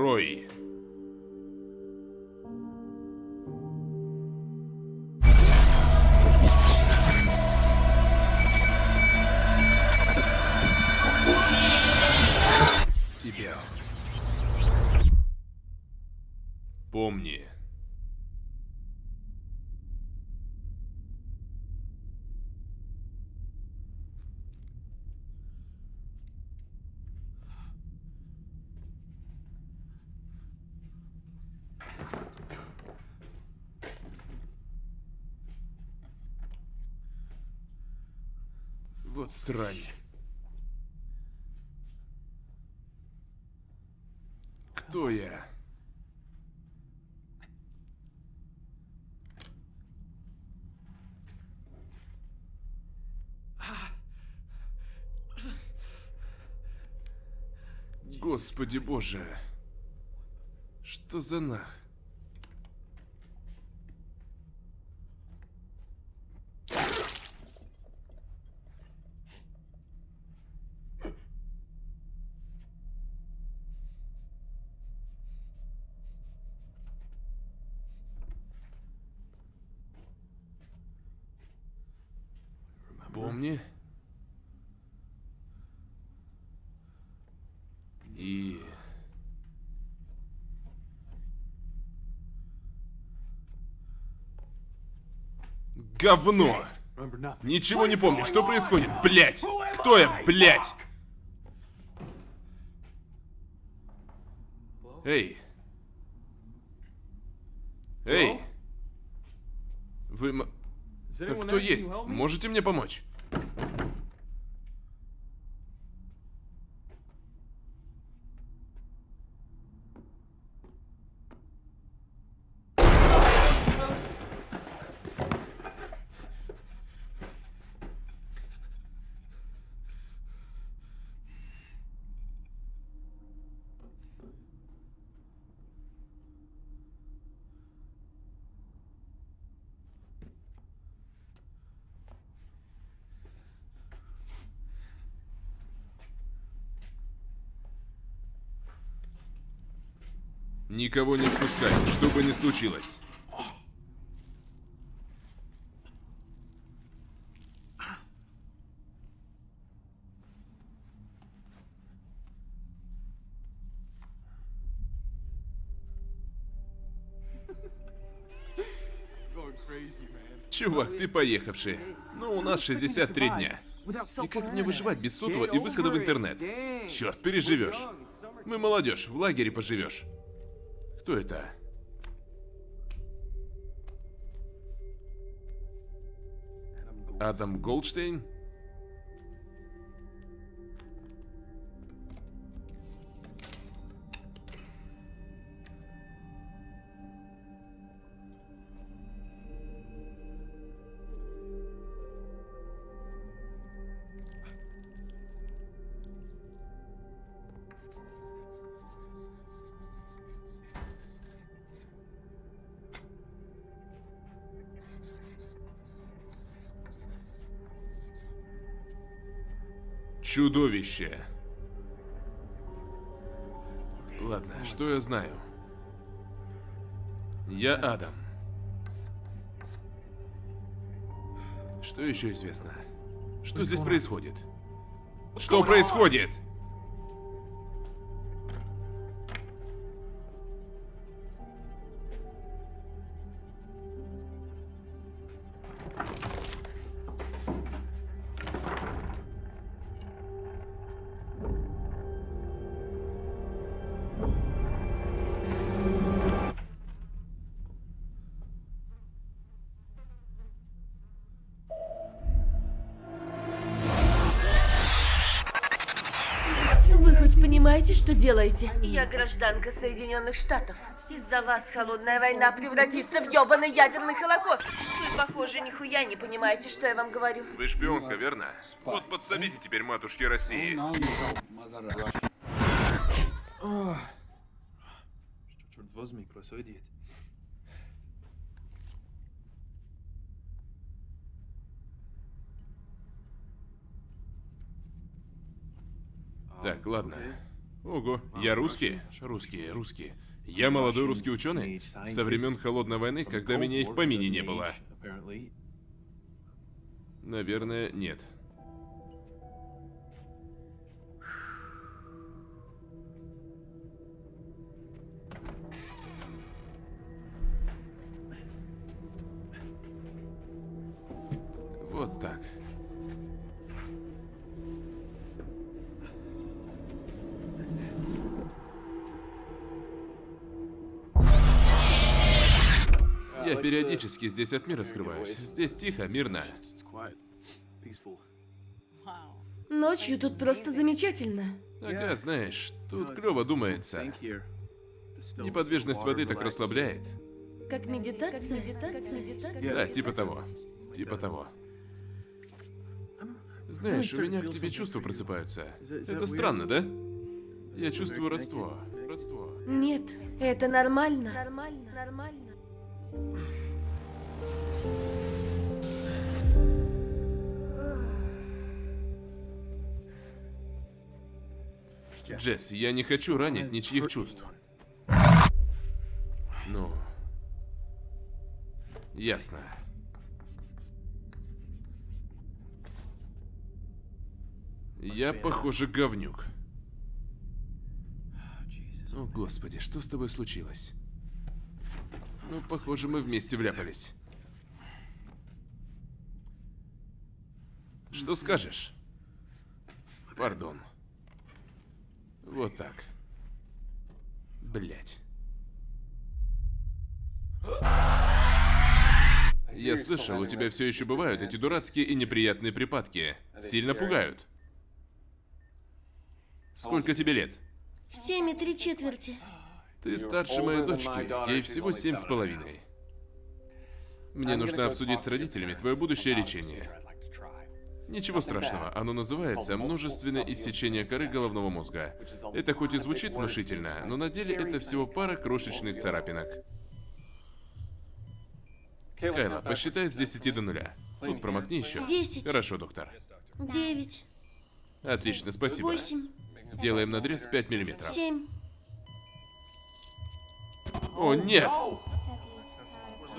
Рой. Вот срань. Кто я? Господи боже. Что за нах? Помни. И... Говно! Ничего не помню. Что происходит? Блять! Кто я, блять? Эй! Эй! Вы... Так кто есть? Можете мне помочь? Никого не впускай, что бы ни случилось. Чувак, ты поехавший. Ну, у нас 63 дня. И как мне выживать без сотового и выхода в интернет? Черт, переживешь. Мы молодежь, в лагере поживешь. Кто это? Адам Голдштейн? Чудовище. Ладно, что я знаю? Я Адам. Что еще известно? Что здесь происходит? Что происходит? Делаете? Я гражданка Соединенных Штатов. Из-за вас холодная война превратится в ёбаный ядерный холокост. Вы, похоже, нихуя не понимаете, что я вам говорю. Вы шпионка, верно? Вот подсобите теперь матушке России. Черт возьми, происходит? Так, ладно. Ого, я русский? Русский, русский. Я молодой русский ученый со времен Холодной войны, когда меня и в помине не было. Наверное, нет. Я периодически здесь от мира скрываюсь. Здесь тихо, мирно. Ночью тут просто замечательно. Ага, знаешь, тут клево думается. Неподвижность воды так расслабляет. Как медитация, медитация, медитация. Да, типа того. Типа того. Знаешь, у меня к тебе чувства просыпаются. Это странно, да? Я чувствую родство. Родство. Нет, это нормально. Нормально, нормально. Джесс, я не хочу ранить ничьих чувств. Ну... Ясно. Я, похоже, говнюк. О, господи, что с тобой случилось? Ну, похоже, мы вместе вляпались. Что скажешь? Пардон. Вот так. Блять. Я слышал, у тебя все еще бывают эти дурацкие и неприятные припадки. Сильно пугают. Сколько тебе лет? Семь и три четверти. Ты старше моей дочки, ей всего семь с половиной. Мне нужно обсудить с родителями твое будущее лечение. Ничего страшного, оно называется множественное иссечение коры головного мозга. Это хоть и звучит внушительно, но на деле это всего пара крошечных царапинок. Кайла, посчитай с 10 до нуля. Тут промокни еще. Десять. Хорошо, доктор. Девять. Отлично, спасибо. Восемь. Делаем надрез 5 миллиметров. Семь. О, нет!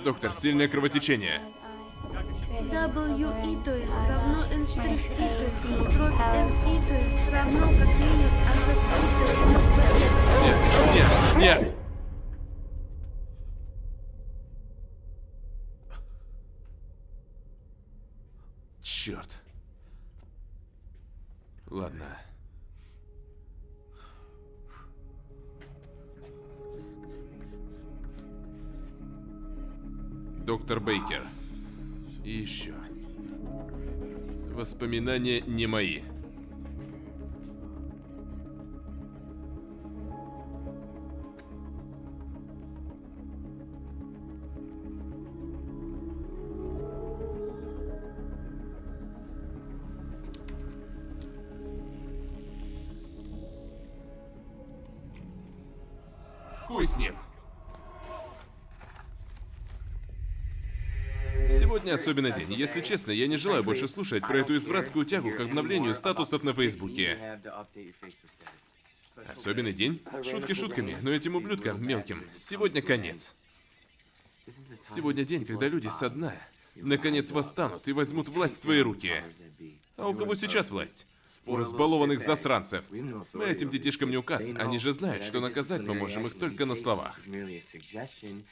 Доктор, сильное кровотечение. W равно n штрих и то есть дробь n и то есть равно как минус а z и то есть плюс b Нет, нет, нет! Черт. Ладно. Доктор Бейкер. И еще. Воспоминания не мои. Сегодня особенный день. Если честно, я не желаю больше слушать про эту извратскую тягу к обновлению статусов на Фейсбуке. Особенный день? Шутки шутками, но этим ублюдкам мелким сегодня конец. Сегодня день, когда люди со дна наконец восстанут и возьмут власть в свои руки. А у кого сейчас власть? У разбалованных засранцев. Мы этим детишкам не указ, они же знают, что наказать мы можем их только на словах.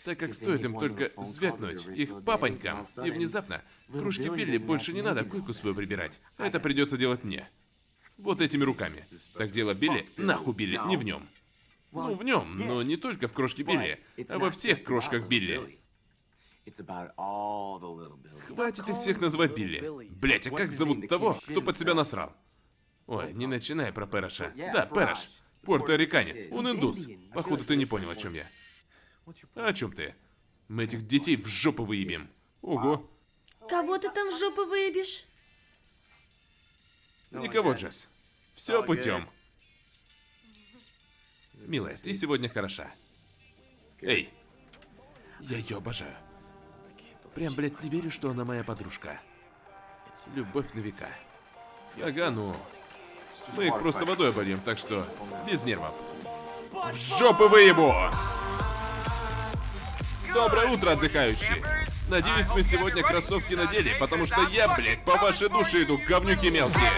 Так как стоит им только звякнуть их папонькам, и внезапно кружки Билли больше не надо койку свою прибирать. Это придется делать мне. Вот этими руками. Так дело Билли, нахуй Билли, не в нем. Ну, в нем, но не только в крошке Билли, а во всех крошках Билли. Хватит их всех называть Билли. Блять, а как зовут того, кто под себя насрал? Ой, не начинай про Переша. Да, Переш. Пуэрториканец. Он индус. Походу, ты не понял, о чем я. А о чем ты? Мы этих детей в жопу выебем. Ого. Кого ты там в жопу выебешь? Никого, Джесс. Все путем. Милая, ты сегодня хороша. Эй. Я ее обожаю. Прям, блядь, не верю, что она моя подружка. Любовь на века. Ага, ну. Мы их просто водой обольем, так что без нервов. В жопу выебу! Доброе утро, отдыхающие! Надеюсь, мы сегодня кроссовки надели, потому что я, блядь, по вашей душе иду, говнюки мелкие.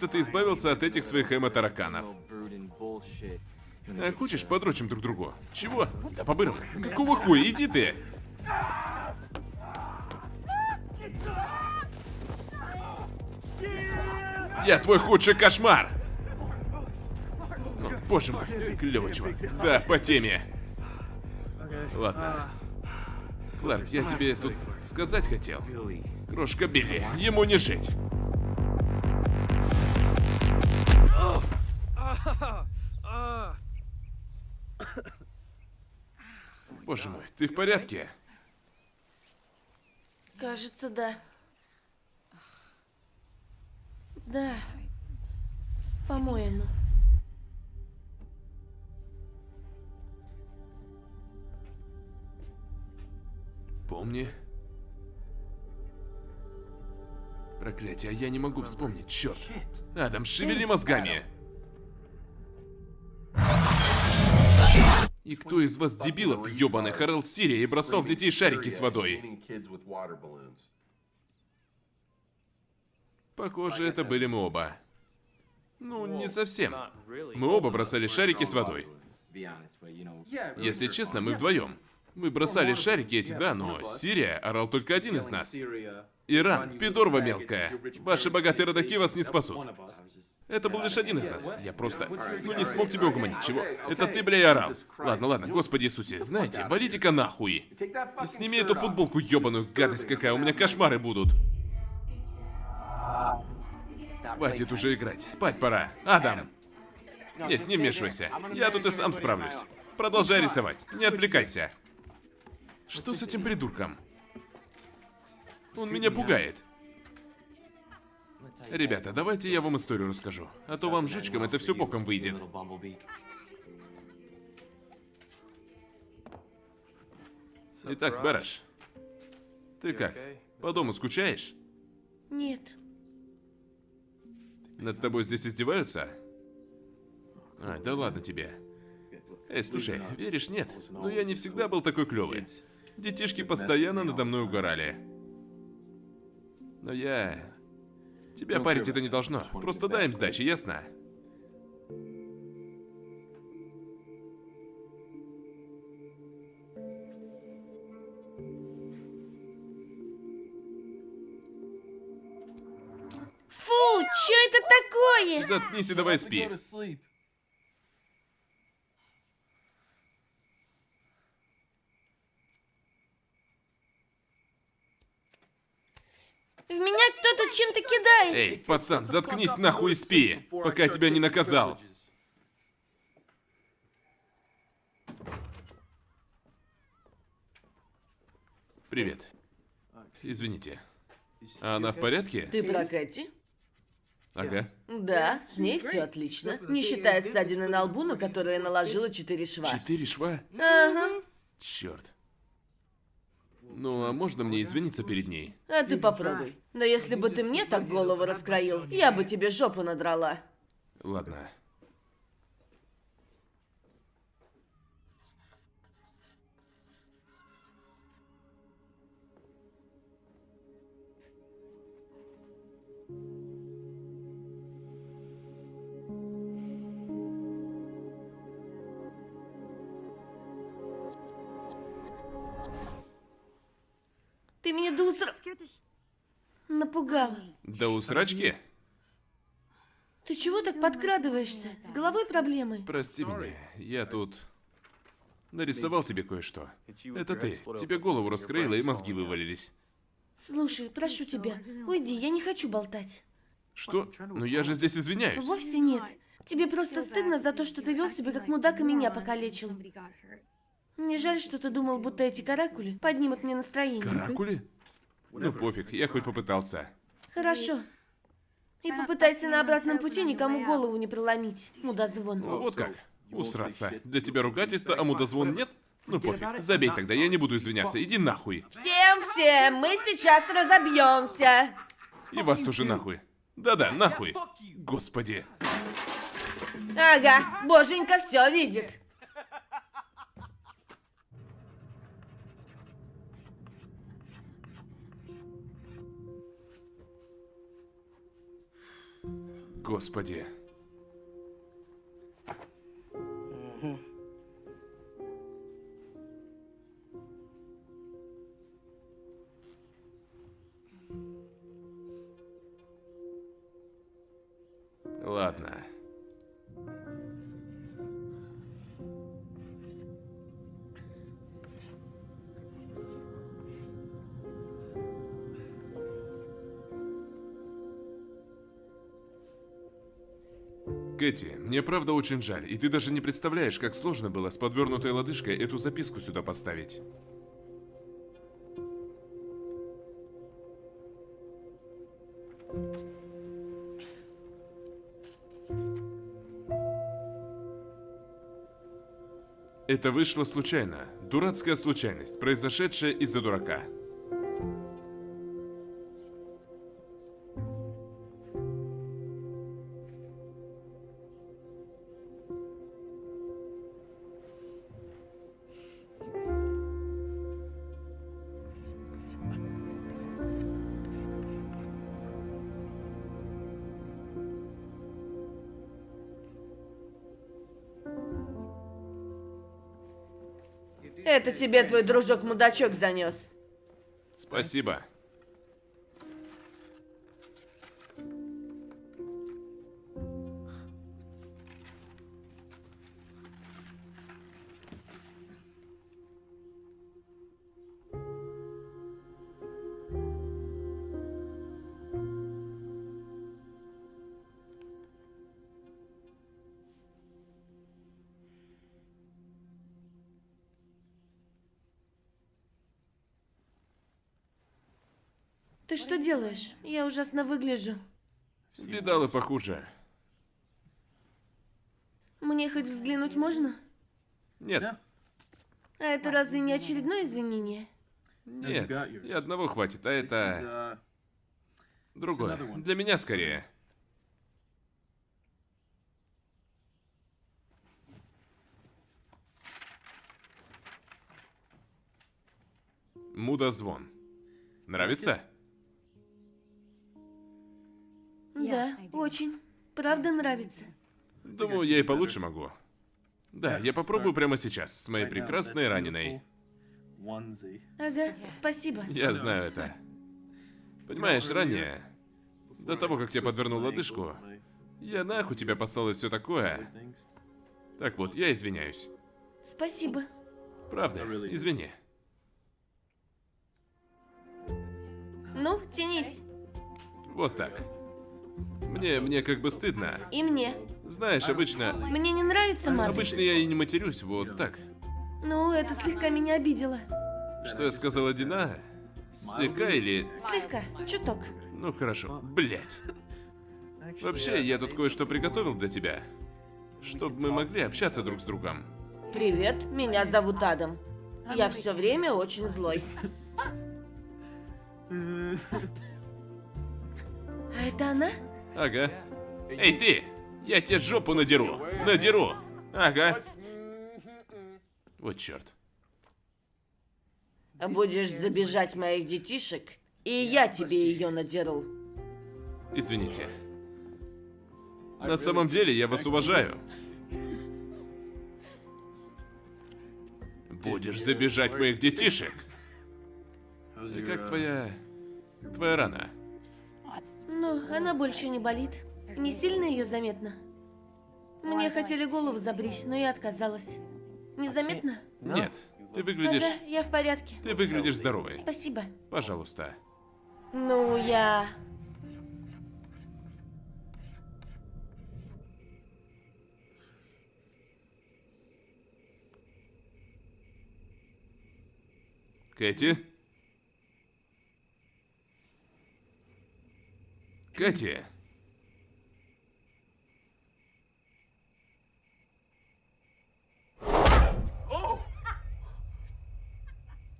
Наконец-то ты избавился от этих своих эмо-тараканов. А хочешь, подрочим друг другу? Чего? Да по-бырому. Какого хуя? Иди ты! Я твой худший кошмар! Ну, боже мой, клевый чувак. Да, по теме. Ладно. Кларк, я тебе тут сказать хотел. Крошка Билли, ему не жить. Боже мой, ты в порядке? Кажется, да. Да. По-моему. Помни. Проклятие, а я не могу вспомнить, черт. Адам, шевели мозгами. И кто из вас дебилов, ебаный, хорал Сирия и бросал в детей шарики с водой? Похоже, это были мы оба. Ну, не совсем. Мы оба бросали шарики с водой. Если честно, мы вдвоем. Мы бросали шарики эти, да, но Сирия орал только один из нас. Иран, пидорва мелкая. Ваши богатые родаки вас не спасут. Это был лишь один из нас. Я просто... Ну не смог тебя угомонить. Чего? Это ты, бля, и орал. Ладно, ладно, Господи Иисусе. Знаете, валите-ка нахуй. Сними эту футболку ебаную, гадость какая. У меня кошмары будут. Хватит уже играть. Спать пора. Адам. Нет, не вмешивайся. Я тут и сам справлюсь. Продолжай рисовать. Не отвлекайся. Что с этим придурком? Он меня пугает. Ребята, давайте я вам историю расскажу. А то вам, жучкам, это все боком выйдет. Итак, Бараш, ты как? По дому скучаешь? Нет. Над тобой здесь издеваются? А, да ладно тебе. Эй, слушай, веришь, нет? Но я не всегда был такой клевый. Детишки постоянно надо мной угорали. Но я... Тебя парить это не должно. Просто дай им сдачи, ясно? Фу, что это такое? Заткнись и давай спи. В меня кто-то чем-то кидает. Эй, пацан, заткнись нахуй и спи, пока я тебя не наказал. Привет. Извините. Она в порядке? Ты про Кэти? Ага. Да, с ней все отлично. Не считая ссадины на лбу, на которую я наложила четыре шва. Четыре шва? Ага. Черт. Ну, а можно мне извиниться перед ней? А ты попробуй. Но если бы ты мне так голову раскроил, я бы тебе жопу надрала. Ладно. Ты меня до усра... Напугала. Да у срачки? Ты чего так подкрадываешься? С головой проблемы? Прости меня, я тут нарисовал тебе кое-что. Это ты. Тебе голову раскроила и мозги вывалились. Слушай, прошу тебя, уйди, я не хочу болтать. Что? Ну я же здесь извиняюсь. Вовсе нет. Тебе просто стыдно за то, что ты вел себя как мудак и меня покалечил. Мне жаль, что ты думал, будто эти каракули поднимут мне настроение. Каракули? Ну пофиг, я хоть попытался. Хорошо. И попытайся на обратном пути никому голову не проломить, мудозвон. Ну, вот как. Усраться. Для тебя ругательство, а мудозвон нет? Ну пофиг, забей тогда, я не буду извиняться, иди нахуй. Всем-всем, мы сейчас разобьемся. И вас тоже нахуй. Да-да, нахуй. Господи. Ага, боженька все видит. Господи. Ладно. Кэти, мне правда очень жаль, и ты даже не представляешь, как сложно было с подвернутой лодыжкой эту записку сюда поставить. Это вышло случайно. Дурацкая случайность, произошедшая из-за дурака. Это тебе твой дружок-мудачок занес. Спасибо. Что делаешь? Я ужасно выгляжу. Видал и похуже. Мне хоть взглянуть можно? Нет, А это разве не очередное извинение? нет, и одного хватит, а это другое. Для меня скорее. Мудозвон. Нравится? Да, очень. Правда нравится. Думаю, я и получше могу. Да, я попробую прямо сейчас, с моей прекрасной раненой. Ага, спасибо. Я знаю это. Понимаешь, ранее, до того, как я подвернул лодыжку, я нахуй тебя послал и все такое. Так вот, я извиняюсь. Спасибо. Правда, извини. Ну, тянись. Вот так. Мне, мне как бы стыдно. И мне. Знаешь, обычно... Мне не нравится мат. Обычно я и не матерюсь, вот так. Ну, это слегка меня обидело. Что я сказала, Дина? Слегка или... Слегка, чуток. Ну хорошо, блять. Вообще, я тут кое-что приготовил для тебя. Чтобы мы могли общаться друг с другом. Привет, меня зовут Адам. Я все время очень злой. А это она? Ага. Эй, ты! Я тебе жопу надеру! Надеру! Ага. Вот черт. Будешь забежать моих детишек, и я тебе ее надеру. Извините. На самом деле, я вас уважаю. Будешь забежать моих детишек? И как твоя... Твоя рана? Ну, она больше не болит. Не сильно ее заметно. Мне хотели голову забрить, но я отказалась. Незаметно? Нет. Ты выглядишь... Ага, я в порядке. Ты выглядишь здоровой. Спасибо. Пожалуйста. Ну, я... Кэти? Катя.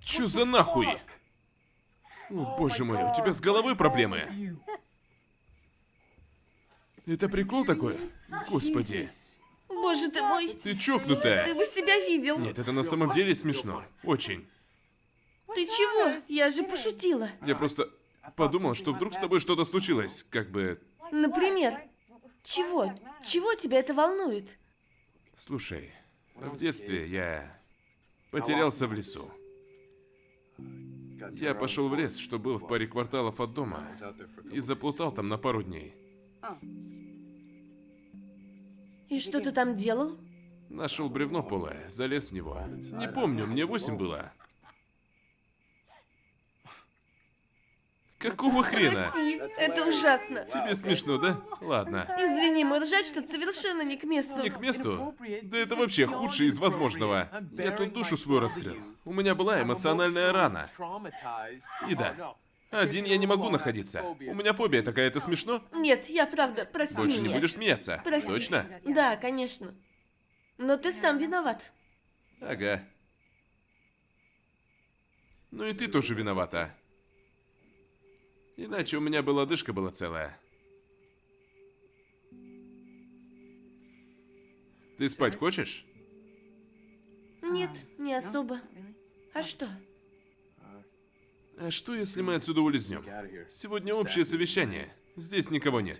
Чё за нахуй? О, боже мой, у тебя с головой проблемы? Это прикол такой? Господи, Боже ты мой, ты чокнутая. ты бы себя видел. Нет, это на самом деле смешно. Очень. Ты чего? Я же пошутила. Я просто подумал, что вдруг с тобой что-то случилось. Как бы... Например, чего? Чего тебя это волнует? Слушай, в детстве я потерялся в лесу. Я пошел в лес, что был в паре кварталов от дома, и заплутал там на пару дней. И что ты там делал? Нашел бревно полое, залез в него. Не помню, мне восемь было. Какого хрена? Прости, это ужасно. Тебе смешно, да? Ладно. Извини, мой ржать что совершенно не к месту. Не к месту? Да это вообще худшее из возможного. Я тут душу свою раскрыл. У меня была эмоциональная рана. И да, один я не могу находиться. У меня фобия такая, это смешно? Нет, я правда, прости Больше не меня. будешь смеяться? Прости. Точно? Да, конечно. Но ты сам виноват. Ага. Ну и ты тоже виновата. Иначе у меня бы лодыжка была целая. Ты спать хочешь? Нет, не особо. А что? А что, если мы отсюда улизнем? Сегодня общее совещание. Здесь никого нет.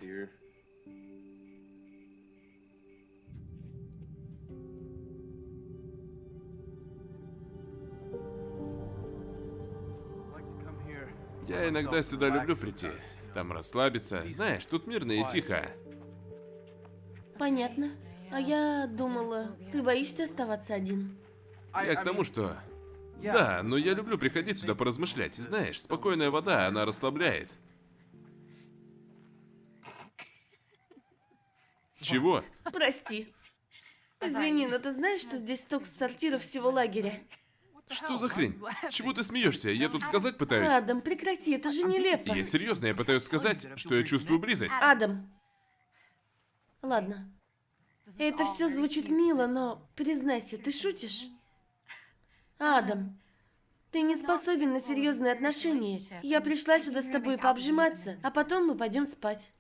Я иногда сюда люблю прийти. Там расслабиться. Знаешь, тут мирно и тихо. Понятно. А я думала, ты боишься оставаться один. Я к тому, что... Да, но я люблю приходить сюда поразмышлять. Знаешь, спокойная вода, она расслабляет. Чего? Прости. Извини, но ты знаешь, что здесь столько сортиров всего лагеря? Что за хрень? Чего ты смеешься? Я тут сказать пытаюсь. Адам, прекрати, это же нелепо. Я серьезно, я пытаюсь сказать, что я чувствую близость. Адам. Ладно. Это все звучит мило, но признайся, ты шутишь? Адам, ты не способен на серьезные отношения. Я пришла сюда с тобой пообжиматься, а потом мы пойдем спать.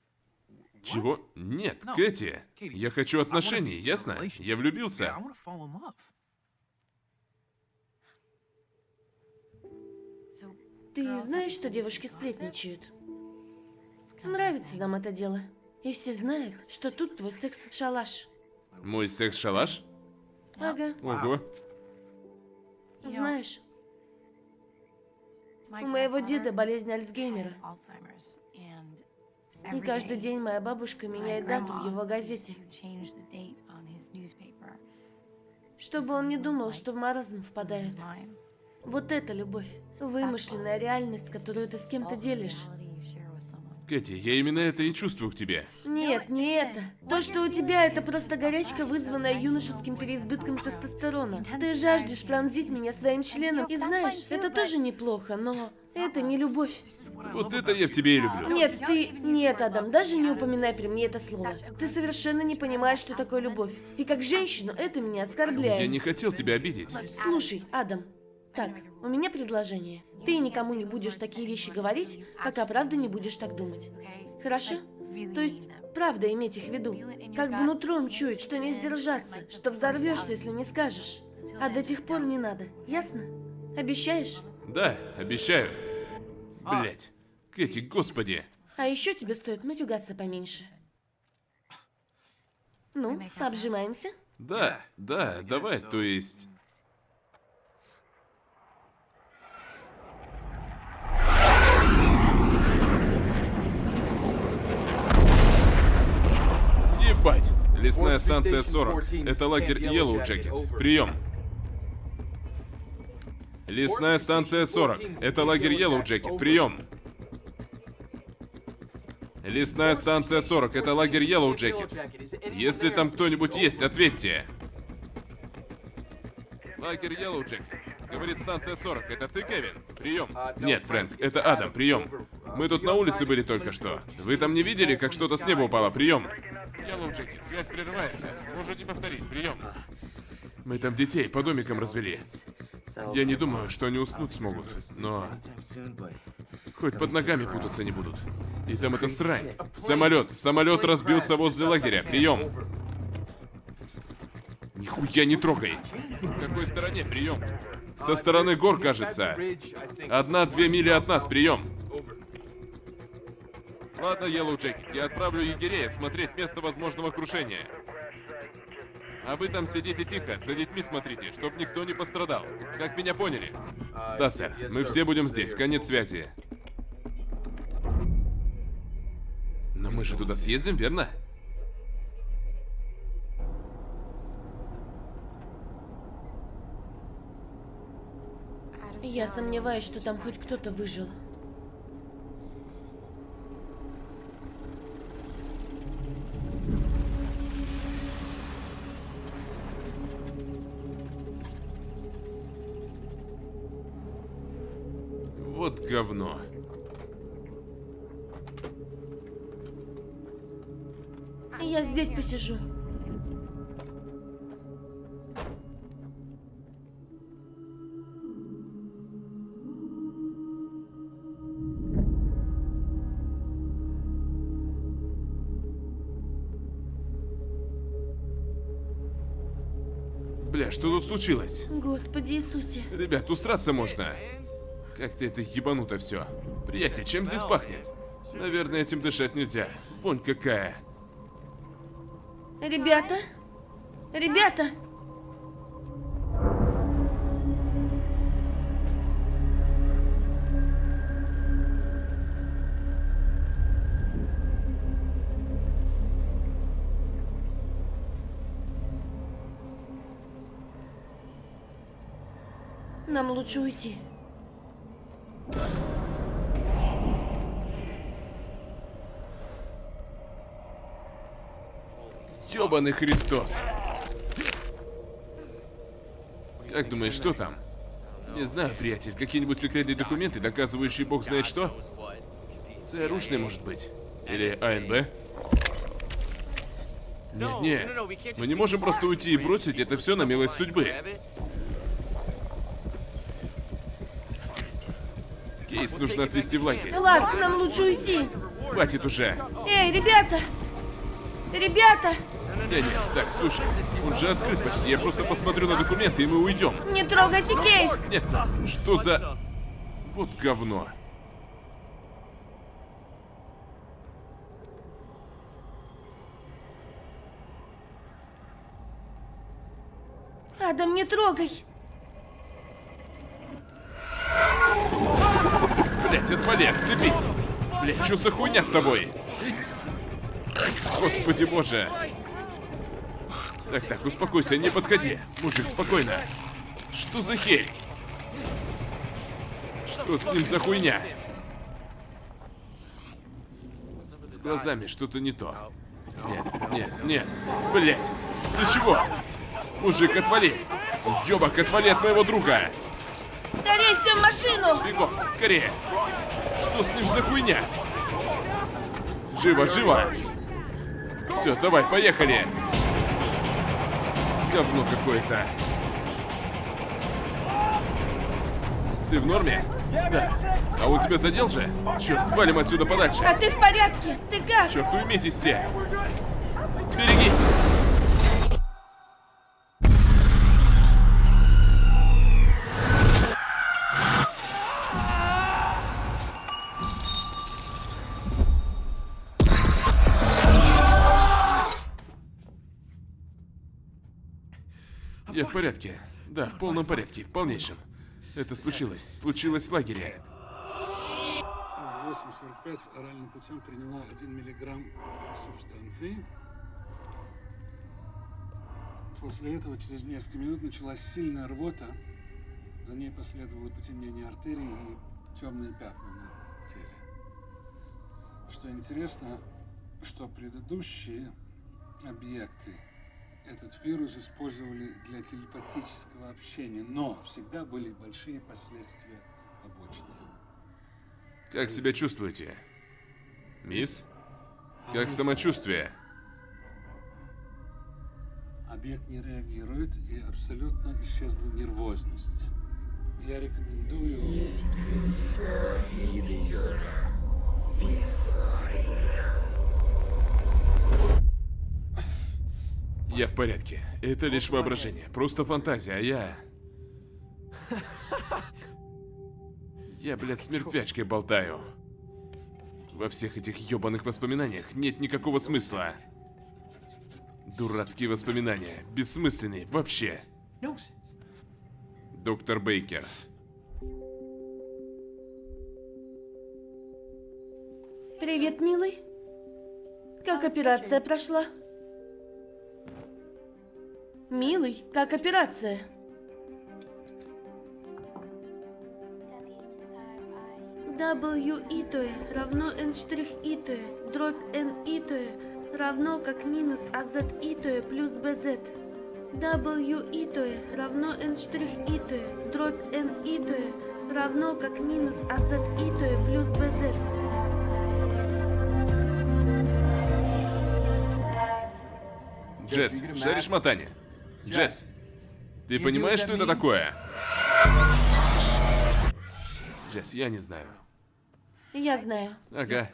Чего? Нет, Кэти. Я хочу отношений, ясно? Я влюбился. Ты знаешь, что девушки сплетничают? Нравится нам это дело. И все знают, что тут твой секс-шалаш. Мой секс-шалаш? Ага, Ого. знаешь, у моего деда болезнь Альцгеймера. И каждый день моя бабушка меняет дату в его газете, чтобы он не думал, что в маразм впадает. Вот это любовь. Вымышленная реальность, которую ты с кем-то делишь. Кэти, я именно это и чувствую к тебе. Нет, не это. То, что у тебя, это просто горячка, вызванная юношеским переизбытком тестостерона. Ты жаждешь пронзить меня своим членом, и знаешь, это тоже неплохо, но это не любовь. Вот это я в тебе и люблю. Нет, ты... Нет, Адам, даже не упоминай при мне это слово. Ты совершенно не понимаешь, что такое любовь. И как женщину это меня оскорбляет. Я не хотел тебя обидеть. Слушай, Адам, так, у меня предложение. Ты никому не будешь такие вещи говорить, пока правда не будешь так думать. Хорошо? То есть, правда иметь их в виду. Как бы нутром чуять, что не сдержаться, что взорвешься, если не скажешь. А до тех пор не надо, ясно? Обещаешь? Да, обещаю. Блять. Кэти, господи. А еще тебе стоит матюгаться поменьше. Ну, пообжимаемся? Да, да, давай, то есть... Ебать! Лесная станция 40. Это лагерь Yellow Jacket. Прием. Лесная станция 40. Это лагерь Yellow Jacket. Прием. Лесная станция 40. Это лагерь Yellow Jacket. Если там кто-нибудь есть, ответьте. Лагерь Yellow Jacket. Говорит станция 40. Это ты, Кевин? Прием. Нет, Фрэнк, это Адам. Прием. Мы тут на улице были только что. Вы там не видели, как что-то с неба упало? Прием. Yellow Jacket, связь прерывается. Можете повторить, прием. Мы там детей по домикам развели. Я не думаю, что они уснуть смогут, но хоть под ногами путаться не будут. И там это срань. Самолет, самолет разбился возле лагеря. Прием. Нихуя не трогай. В какой стороне? Прием. Со стороны гор, кажется. Одна-две мили от нас. Прием. Ладно, Yellow Jacket, я отправлю егерей осмотреть место возможного крушения. А вы там сидите тихо, за детьми смотрите, чтоб никто не пострадал. Как меня поняли? Да, сэр. Мы все будем здесь. Конец связи. Но мы же туда съездим, верно? Я сомневаюсь, что там хоть кто-то выжил. Вот говно. Я здесь посижу. Бля, что тут случилось? Господи Иисусе. Ребят, усраться можно. Как-то это ебануто все. Приятель, чем здесь пахнет? Наверное, этим дышать нельзя. Вонь какая. Ребята? Ребята? Нам лучше уйти. Ёбаный Христос. Как думаешь, что там? Не знаю, приятель. Какие-нибудь секретные документы, доказывающие бог знает что? ЦРУшный, может быть. Или АНБ? Нет, нет. Мы не можем просто уйти и бросить это все на милость судьбы. Кейс нужно отвезти в лагерь. Ларк, нам лучше уйти. Хватит уже. Эй, ребята! Ребята! Не, не, так, слушай, он же открыт почти. Я просто посмотрю на документы, и мы уйдем. Не трогайте кейс! Нет, что за... Вот говно. Адам, не трогай! Блять, отвали, отцепись. Блять, что за хуйня с тобой? Господи боже. Так, так, успокойся, не подходи. Мужик, спокойно. Что за херь? Что с ним за хуйня? С глазами что-то не то. Нет, нет, нет. Блять. Ты чего? Мужик, отвали. Ёбак, отвали от моего друга. Скорее все в машину! Бегом, скорее. Что с ним за хуйня? Живо, живо. Все, давай, поехали. Говно какое-то. Ты в норме? Да. А он тебя задел же? Черт, валим отсюда подальше. А ты в порядке? Ты как? Черт, уймитесь все. Берегись. В порядке. Да, в полном порядке, в полнейшем. Это случилось. Случилось в лагере. 8.45 оральным путем приняла 1 миллиграмм субстанции. После этого через несколько минут началась сильная рвота. За ней последовало потемнение артерий и темные пятна на теле. Что интересно, что предыдущие объекты этот вирус использовали для телепатического общения, но всегда были большие последствия побочные. Как себя чувствуете? Мисс? Как самочувствие? Объект не реагирует и абсолютно исчезла нервозность. Я рекомендую... Я в порядке. Это лишь воображение. Просто фантазия, а я... Я, блядь, с мертвячкой болтаю. Во всех этих ёбаных воспоминаниях нет никакого смысла. Дурацкие воспоминания. Бессмысленные. Вообще. Доктор Бейкер. Привет, милый. Как операция прошла? Милый, как операция? W и то е равно n штрих и то е, дробь n и то е равно как минус az и то е плюс bz. W и то е равно n штрих и то е, дробь n и то е равно как минус az и то е плюс bz. Джесс, шаришь мотание? Джесс, ты понимаешь, что это такое? Джесс, я не знаю. Я знаю. Ага.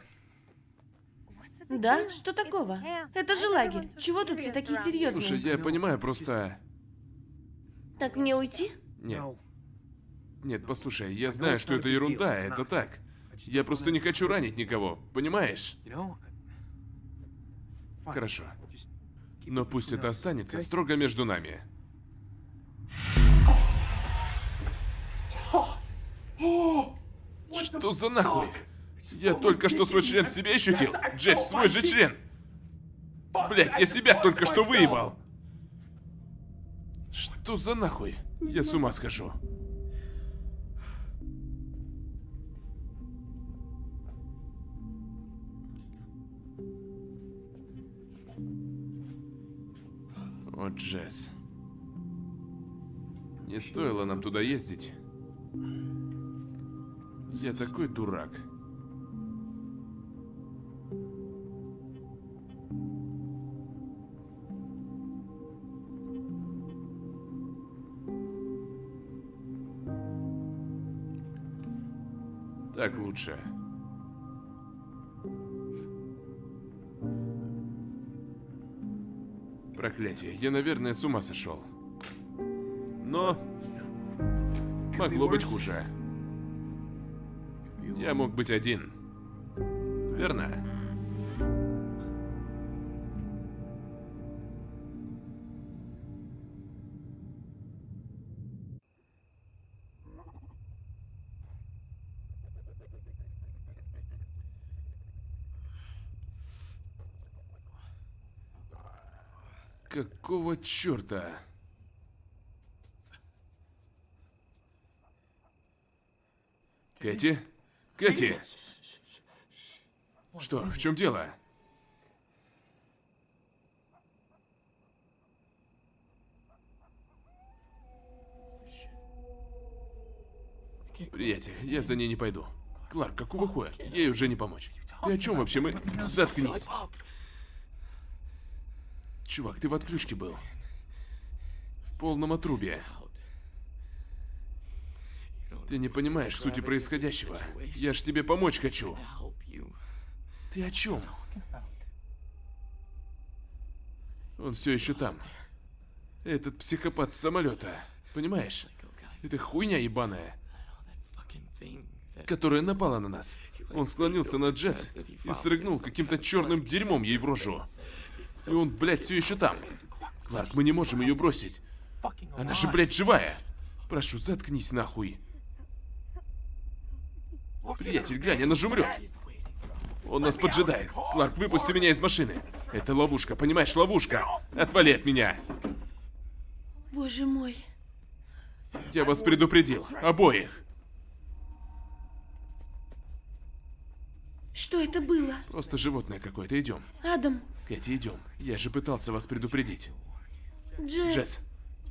Да? Что такого? Это же лагерь. Чего тут все такие серьезные? Слушай, я понимаю, просто... Так мне уйти? Нет. Нет, послушай, я знаю, что это ерунда, это так. Я просто не хочу ранить никого, понимаешь? Хорошо. Но пусть это останется строго между нами. Что за нахуй? Я только что свой член в себе ощутил. Джесс, свой же член. Блять, я себя только что выебал. Что за нахуй? Я с ума схожу. О, Джесс. Не стоило нам туда ездить. Я такой дурак. Так лучше. Проклятие, я, наверное, с ума сошел. Но могло быть хуже. Я мог быть один. Верно? Какого черта? Кэти? Кэти! Что, в чем дело? Приятель, я за ней не пойду. Кларк, какого хуя? Ей уже не помочь. Ты о чем вообще? Мы... Заткнись. Чувак, ты в отключке был. В полном отрубе. Ты не понимаешь сути происходящего. Я ж тебе помочь хочу. Ты о чем? Он все еще там. Этот психопат с самолета. Понимаешь? Это хуйня ебаная, которая напала на нас. Он склонился над Джесс и срыгнул каким-то черным дерьмом ей в рожу. И он, блядь, все еще там. Кларк, мы не можем ее бросить. Она же, блядь, живая. Прошу, заткнись нахуй. Приятель, глянь, она же умрет. Он нас поджидает. Кларк, выпусти меня из машины. Это ловушка, понимаешь, ловушка. Отвали от меня. Боже мой. Я вас предупредил. Обоих. Что это было? Просто животное какое-то. Идем. Адам, Кэти, идем. Я же пытался вас предупредить. Джесс. Джесс.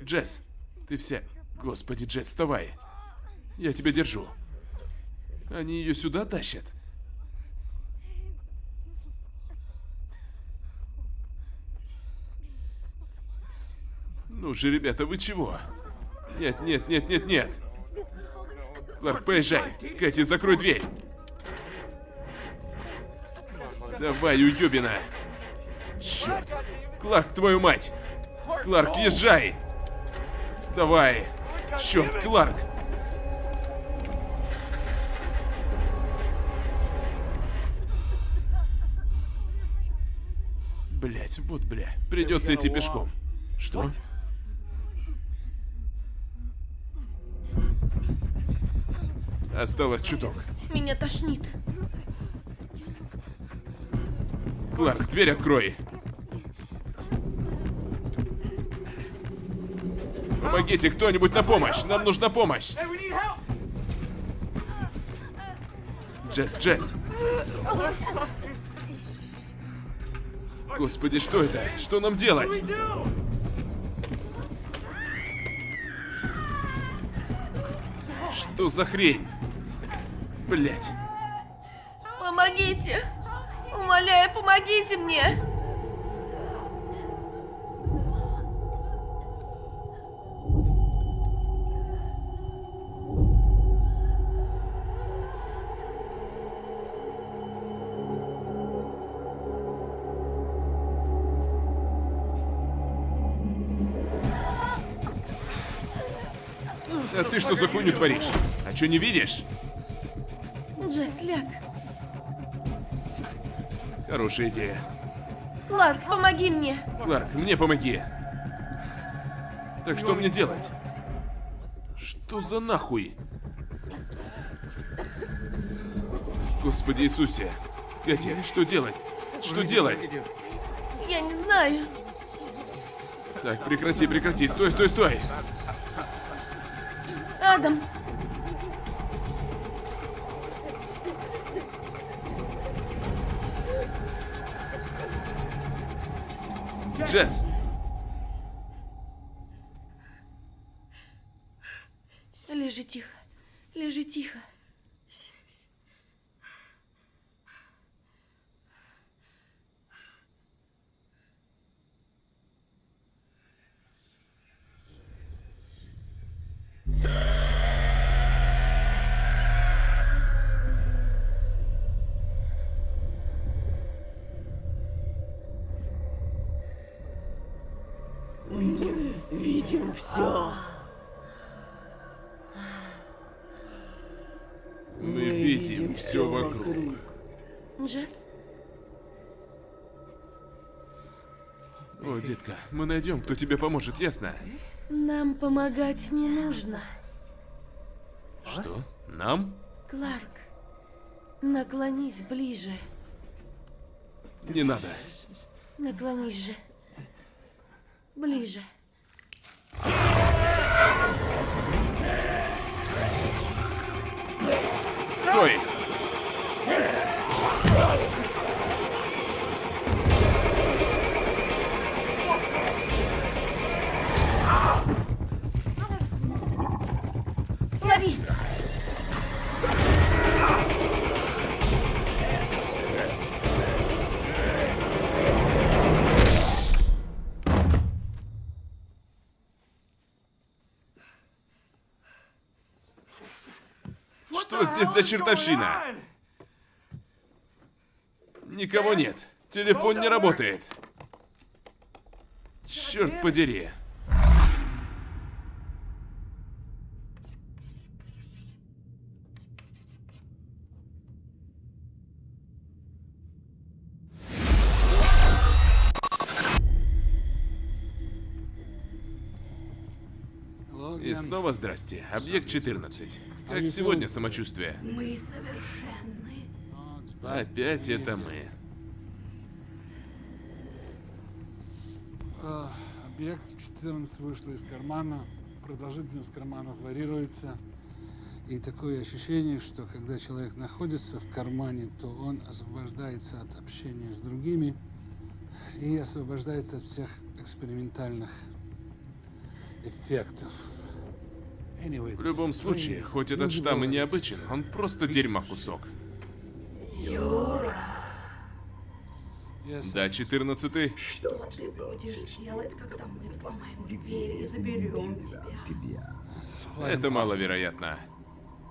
Джесс. Ты вся... Господи, Джесс, вставай. Я тебя держу. Они ее сюда тащат? Ну же, ребята, вы чего? Нет, нет, нет, нет, нет. Кларк, поезжай. Кэти, закрой дверь. Давай, уёбина. Черт. Кларк, твою мать. Кларк, езжай. Давай. Черт, Кларк. Блять, вот бля. Придется идти пешком. Что? Осталось чуток. Меня тошнит. Кларк, дверь открой. Помогите кто-нибудь на помощь. Нам нужна помощь. Джесс, Джесс. Господи, что это? Что нам делать? Что за хрень? Блять. Помогите! Умоляю, помогите мне! Ты что за хуйню творишь? А что не видишь? Джесс, ляг. Хорошая идея. Кларк, помоги мне! Кларк, мне помоги. Так что мне делать? Что за нахуй? Господи Иисусе. Катя, что делать? Что делать? Я не знаю. Так, прекрати, прекрати. Стой, стой, стой. Адам, Джесс. Найдем, кто тебе поможет, ясно? нам помогать не нужно. Что? Нам? Кларк, наклонись ближе. Не надо. Наклонись же. Ближе. Стой! Лови! Что здесь за чертовщина? Никого нет. Телефон не работает. Черт подери. Снова здрасте. Объект 14. Как сегодня самочувствие? Мы совершенны. Опять это мы. а, Объект 14 вышел из кармана, продолжительность карманов варьируется. И такое ощущение, что когда человек находится в кармане, то он освобождается от общения с другими и освобождается от всех экспериментальных эффектов. В любом случае, хоть этот штамм и необычен, он просто дерьма кусок. Да, четырнадцатый. Что ты будешь делать, когда мы взломаем дверь и заберем тебя? Это маловероятно.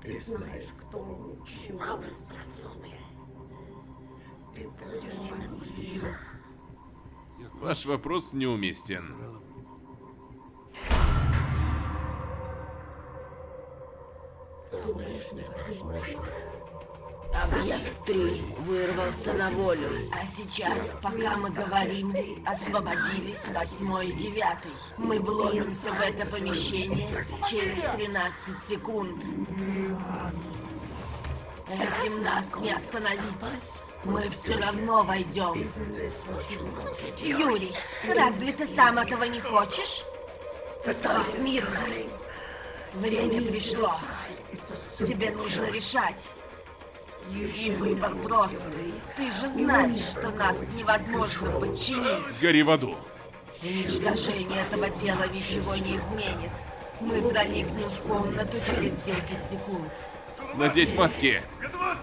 Ты знаешь, кто лучше способен. Ты будешь. Ваш вопрос неуместен. Объект 3 вырвался на волю, а сейчас, пока мы говорим, освободились восьмой и девятый. Мы вломимся в это помещение через 13 секунд. Этим нас не остановить. Мы все равно войдем. Юрий, разве ты сам этого не хочешь? Стой смирно. Время пришло. Тебе нужно решать. И выбор прост. Ты же знаешь, что нас невозможно подчинить. Гори в аду. Уничтожение этого тела ничего не изменит. Мы проникнем в комнату через 10 секунд. Надеть маски. Что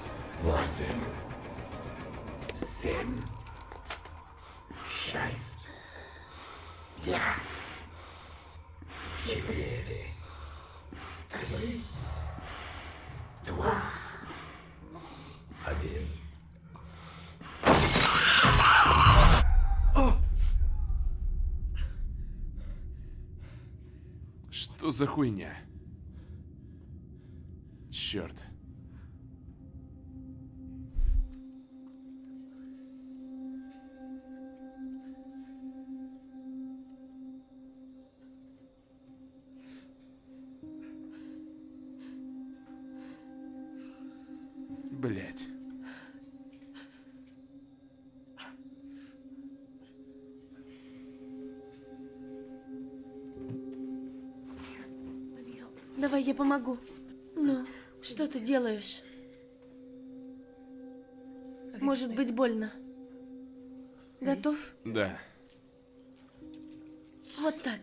за хуйня? Черт. Помогу. Ну, что ты делаешь? Может быть больно. Готов? Да. Вот так.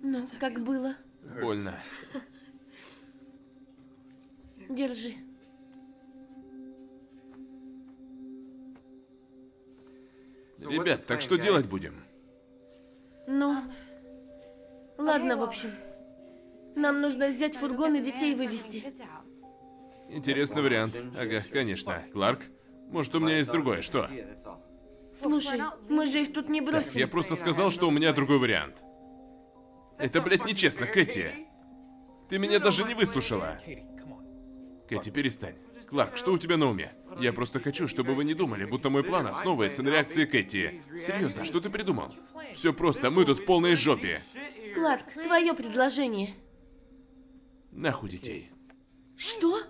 Ну, как было? Больно. Держи. Ребят, так что делать будем? Ну, ладно, в общем. Нам нужно взять фургон и детей вывести. Интересный вариант. Ага, конечно. Кларк, может у меня есть другое, что? Слушай, мы же их тут не Так, бросим. я просто сказал, что у меня другой вариант. Это, блядь, нечестно, Кэти. Ты меня даже не выслушала. Кэти, перестань. Кларк, что у тебя на уме? Я просто хочу, чтобы вы не думали, будто мой план основывается на реакции Кэти. Серьезно, что ты придумал? Все просто, мы тут в полной жопе. Кларк, твое предложение. Нахуй детей. Что?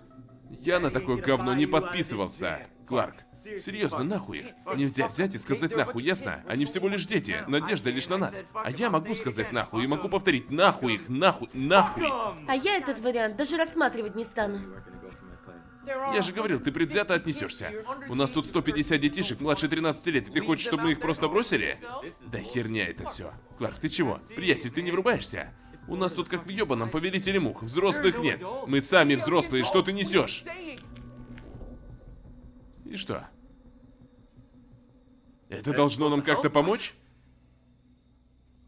Я на такое говно не подписывался. Кларк, серьезно, нахуй их? Нельзя взять и сказать нахуй, ясно? Они всего лишь дети, надежда лишь на нас. А я могу сказать нахуй и могу повторить нахуй их, нахуй, нахуй. А я этот вариант даже рассматривать не стану. Я же говорил, ты предвзято отнесешься. У нас тут 150 детишек младше 13 лет, и ты хочешь, чтобы мы их просто бросили? Да херня это все. Кларк, ты чего? Приятель, ты не врубаешься? У нас тут как в ебаном повелителе мух, взрослых нет. Мы сами взрослые, что ты несешь? И что? Это должно нам как-то помочь?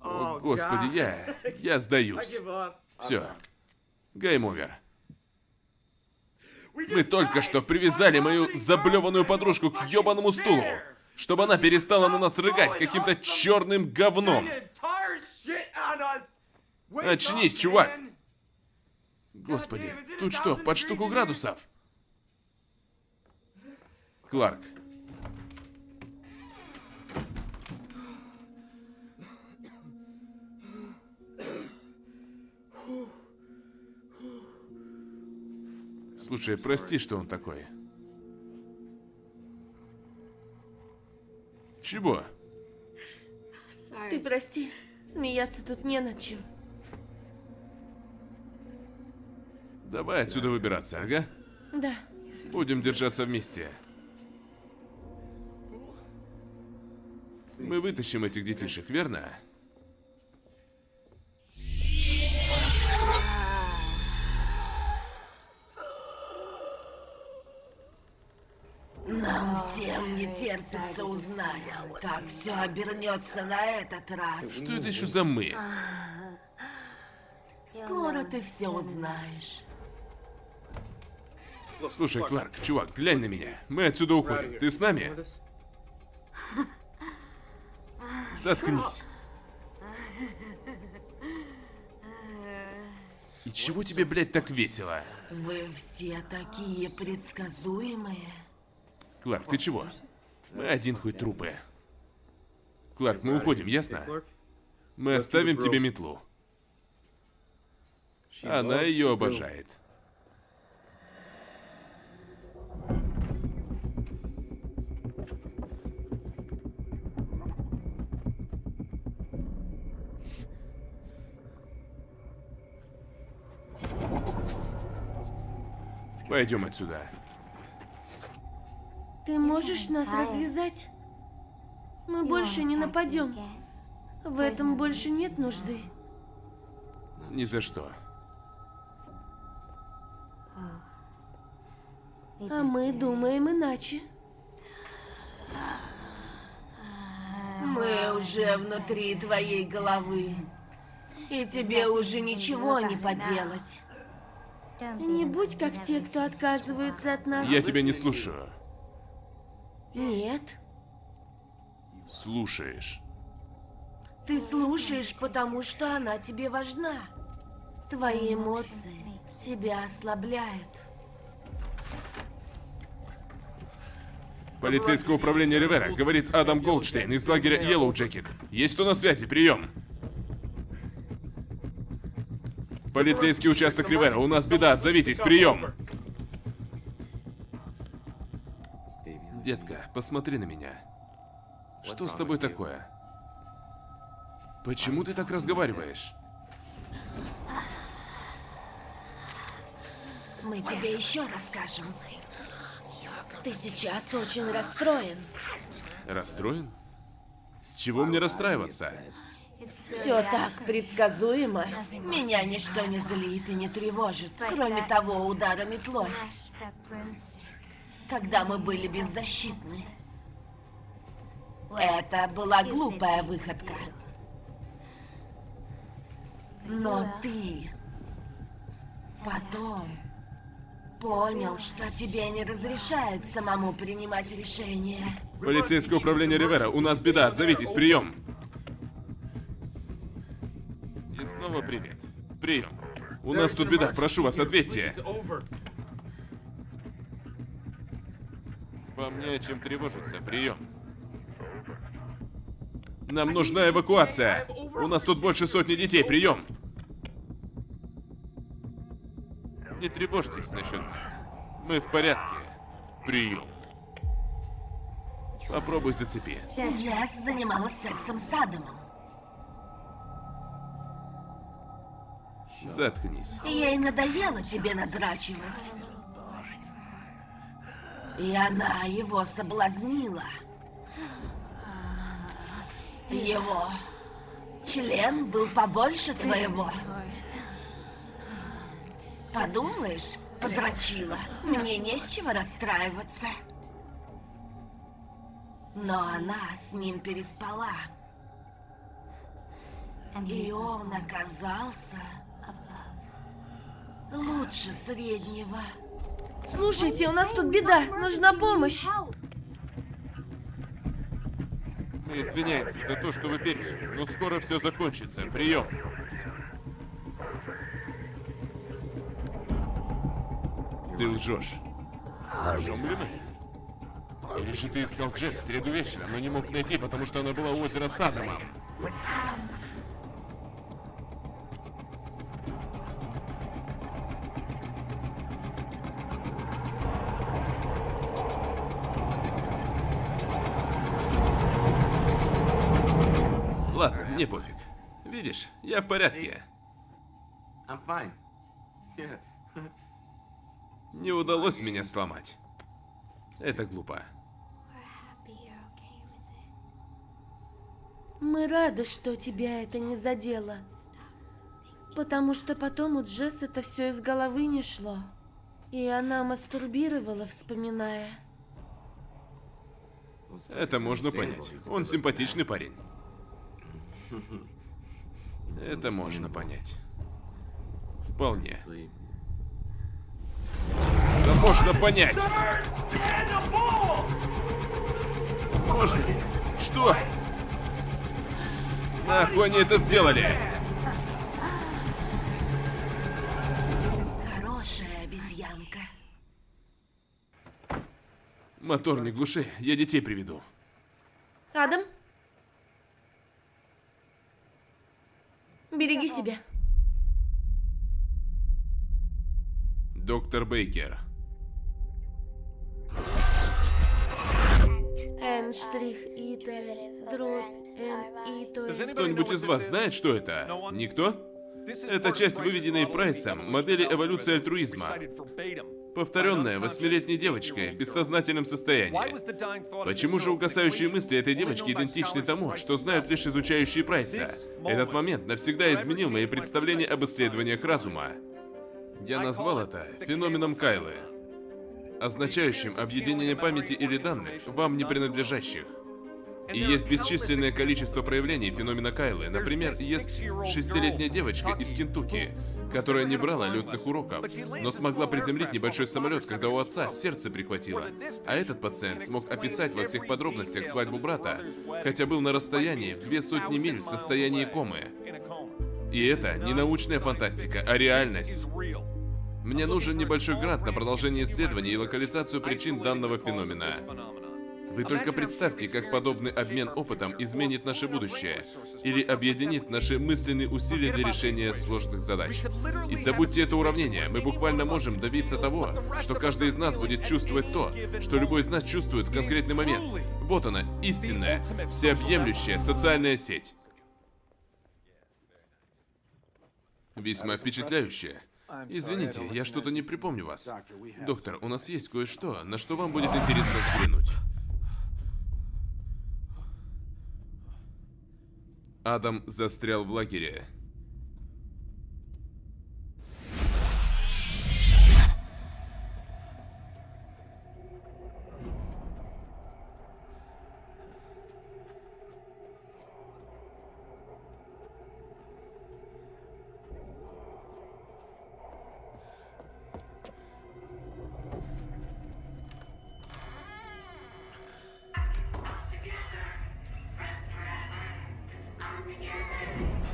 О, господи, я... я сдаюсь. Все. Game over. Мы только что привязали мою заблеванную подружку к ебаному стулу, чтобы она перестала на нас рыгать каким-то черным говном. Очнись, чувак! Господи, тут что, под штуку градусов? Кларк. Слушай, прости, что он такой. Чего? Ты прости, смеяться тут не над чем. Давай отсюда выбираться, ага? Да. Будем держаться вместе. Мы вытащим этих детишек, верно? Нам всем не терпится узнать, как все обернется на этот раз. Что это еще за мы? Скоро ты все узнаешь. Слушай, Кларк, чувак, глянь на меня. Мы отсюда уходим. Ты с нами? Заткнись. И чего тебе, блядь, так весело? Вы все такие предсказуемые. Кларк, ты чего? Мы один хуй трупы. Кларк, мы уходим, ясно? Мы оставим тебе метлу. Она ее обожает. Пойдем отсюда. Ты можешь нас развязать? Мы больше не нападем. В этом больше нет нужды. Ни за что. А мы думаем иначе. Мы уже внутри твоей головы. И тебе уже ничего не поделать. Не будь как те, кто отказываются от нас. Я тебя не слушаю. Нет. Слушаешь. Ты слушаешь, потому что она тебе важна. Твои эмоции тебя ослабляют. Полицейское управление Ривера, говорит Адам Голдштейн из лагеря Yellow Jacket. Есть кто на связи? Прием. Полицейский участок Ривера, у нас беда, отзовитесь, прием. Детка, посмотри на меня. Что с тобой такое? Почему ты так разговариваешь? Мы тебе еще расскажем. Ты сейчас очень расстроен. Расстроен? С чего мне расстраиваться? Все так предсказуемо. Меня ничто не злит и не тревожит, кроме того удара метлой, когда мы были беззащитны. Это была глупая выходка. Но ты потом понял, что тебе не разрешают самому принимать решения. Полицейское управление Ривера, у нас беда, отзовитесь, прием. И снова привет. Прием. У нас тут беда, прошу вас, ответьте. Вам не о чем тревожиться, прием. Нам нужна эвакуация. У нас тут больше сотни детей, прием. Не тревожьтесь насчет нас. Мы в порядке. Прием. Попробуй зацепи. Джесс занималась сексом с Адамом. Заткнись. Ей надоело тебе надрачивать. И она его соблазнила. Его член был побольше твоего. Подумаешь, подрочила. Мне не с чего расстраиваться. Но она с ним переспала. И он оказался лучше среднего. Слушайте, у нас тут беда. Нужна помощь. Мы извиняемся за то, что вы пережили, но скоро все закончится. Прием. Ты лжешь. Лжем ли мы? Или же ты искал Джесс в среду вечером, но не мог найти, потому что она была у озера с Адамом? Ладно, мне пофиг. Видишь, я в порядке. Не удалось меня сломать. Это глупо. Мы рады, что тебя это не задело. Потому что потом у Джесс это все из головы не шло. И она мастурбировала, вспоминая. Это можно понять. Он симпатичный парень. Это можно понять. Вполне. Да можно понять! Можно ли? Что? Нахуй они это сделали? Хорошая обезьянка. Мотор не глуши, я детей приведу. Адам? Береги себя. Доктор Бейкер. Н штрих и Т дробь Н и то. Кто-нибудь из вас знает, что это? Никто? Это часть выведенной Прайсом модели эволюции альтруизма. Повторенная восьмилетней девочкой в бессознательном состоянии. Почему же угасающие мысли этой девочки идентичны тому, что знают лишь изучающие Прайса? Этот момент навсегда изменил мои представления об исследованиях разума. Я назвал это феноменом Кайлы, означающим объединение памяти или данных, вам не принадлежащих. И есть бесчисленное количество проявлений феномена Кайлы. Например, есть шестилетняя девочка из Кентукки, которая не брала летных уроков, но смогла приземлить небольшой самолет, когда у отца сердце прихватило. А этот пациент смог описать во всех подробностях свадьбу брата, хотя был на расстоянии в две сотни миль в состоянии комы. И это не научная фантастика, а реальность. Мне нужен небольшой грант на продолжение исследований и локализацию причин данного феномена. Вы только представьте, как подобный обмен опытом изменит наше будущее или объединит наши мысленные усилия для решения сложных задач. И забудьте это уравнение, мы буквально можем добиться того, что каждый из нас будет чувствовать то, что любой из нас чувствует в конкретный момент. Вот она, истинная, всеобъемлющая социальная сеть. Весьма впечатляющая. Извините, я что-то не припомню вас. Доктор, у нас есть кое-что, на что вам будет интересно взглянуть. Адам застрял в лагере.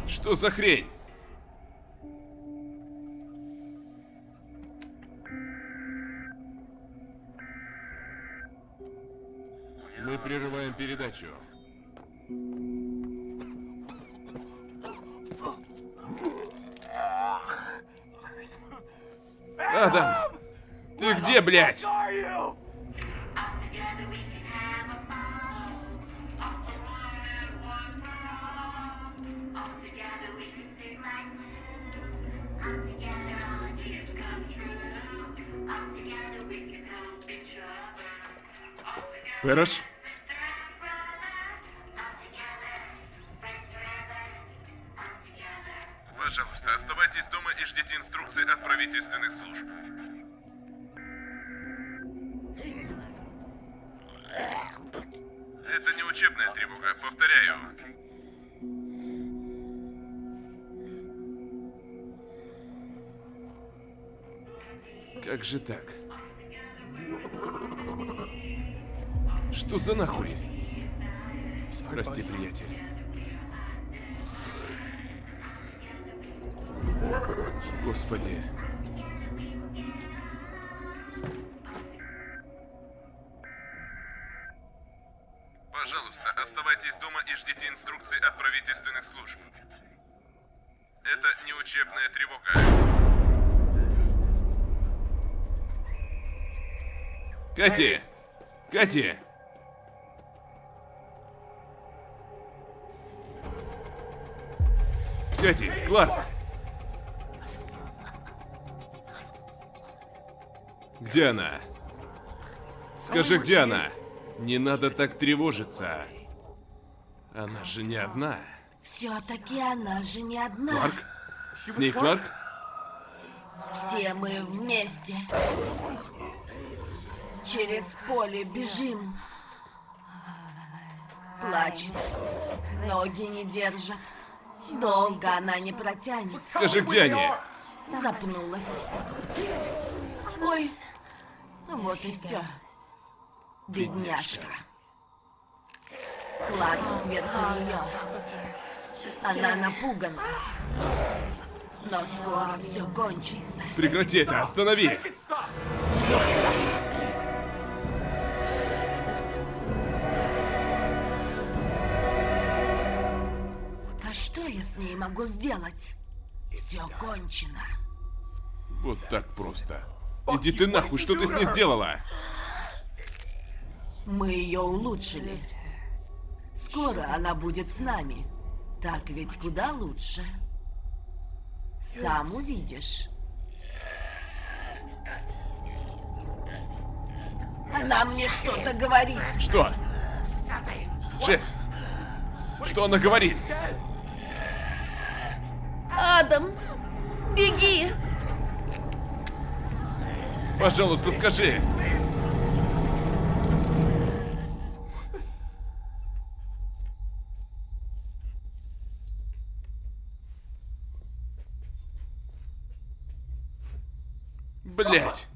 Что за хрень? Мы прерываем передачу. Адам, ты где, блядь? Пэрош? Пожалуйста, оставайтесь дома и ждите инструкции от правительственных служб. Это не учебная тревога, повторяю. Как же так? Что за нахуй? Прости, приятель. Господи. Пожалуйста, оставайтесь дома и ждите инструкций от правительственных служб. Это не учебная тревога. Кати! Кати! Кати, Кларк! Где она? Скажи, где она? Не надо так тревожиться. Она же не одна. Все-таки она же не одна. Кларк? С ней Кларк? Все мы вместе. Через поле бежим. Плачет. Ноги не держат. Долго она не протянет. Скажи, где они? Запнулась. Ой, вот и все. Бедняжка. Кларк сверху нее. Она напугана. Но скоро все кончится. Прекрати это, останови! Ней могу сделать? Все кончено. Вот так просто. Иди ты нахуй, что ты с ней сделала? Мы ее улучшили. Скоро она будет с нами. Так ведь куда лучше. Сам увидишь. Она мне что-то говорит. Что? Чес, что она говорит? Адам, беги! Пожалуйста, скажи. Блять.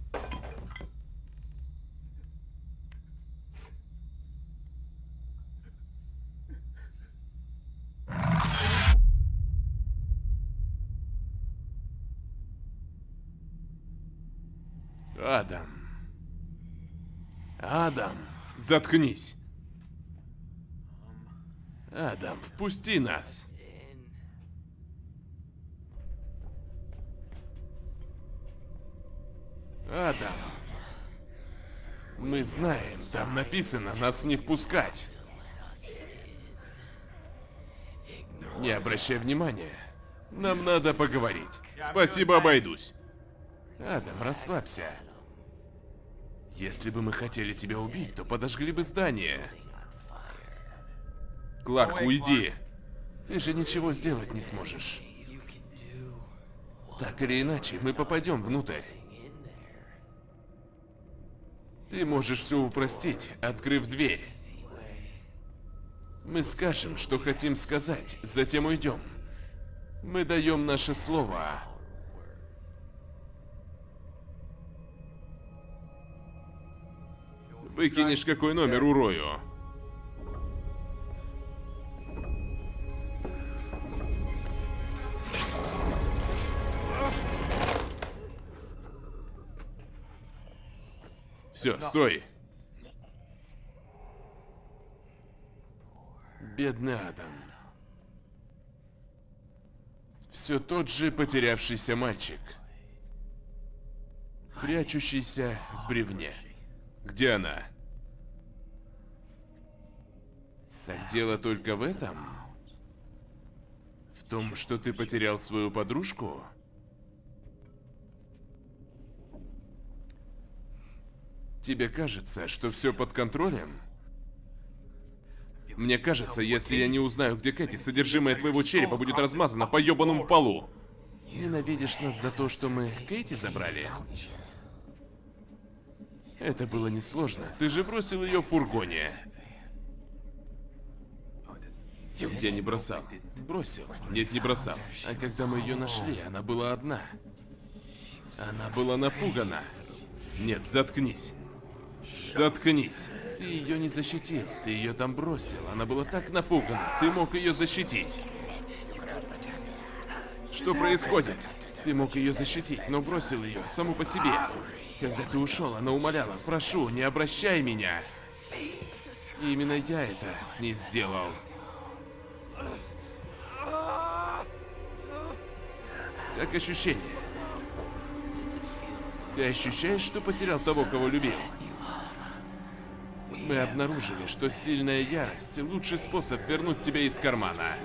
Адам. Адам, заткнись. Адам, впусти нас. Адам. Мы знаем, там написано нас не впускать. Не обращай внимания. Нам надо поговорить. Спасибо, обойдусь. Адам, расслабься. Если бы мы хотели тебя убить, то подожгли бы здание. Кларк, уйди. Ты же ничего сделать не сможешь. Так или иначе, мы попадем внутрь. Ты можешь все упростить, открыв дверь. Мы скажем, что хотим сказать, затем уйдем. Мы даем наше слово. Выкинешь какой номер урою. Все, стой. Бедный Адам. Все тот же потерявшийся мальчик. Прячущийся в бревне. Где она? Так дело только в этом? В том, что ты потерял свою подружку? Тебе кажется, что все под контролем? Мне кажется, если я не узнаю, где Кэти, содержимое твоего черепа будет размазано по ебаному полу. Ненавидишь нас за то, что мы Кэти забрали? Это было несложно. Ты же бросил ее в фургоне. Я не бросал. Бросил. Нет, не бросал. А когда мы ее нашли, она была одна. Она была напугана. Нет, заткнись. Заткнись. Ты ее не защитил. Ты ее там бросил. Она была так напугана. Ты мог ее защитить. Что происходит? Ты мог ее защитить, но бросил ее саму по себе. Когда ты ушел, она умоляла, прошу, не обращай меня. И именно я это с ней сделал. Как ощущение? Ты ощущаешь, что потерял того, кого любил? Мы обнаружили, что сильная ярость – лучший способ вернуть тебя из кармана.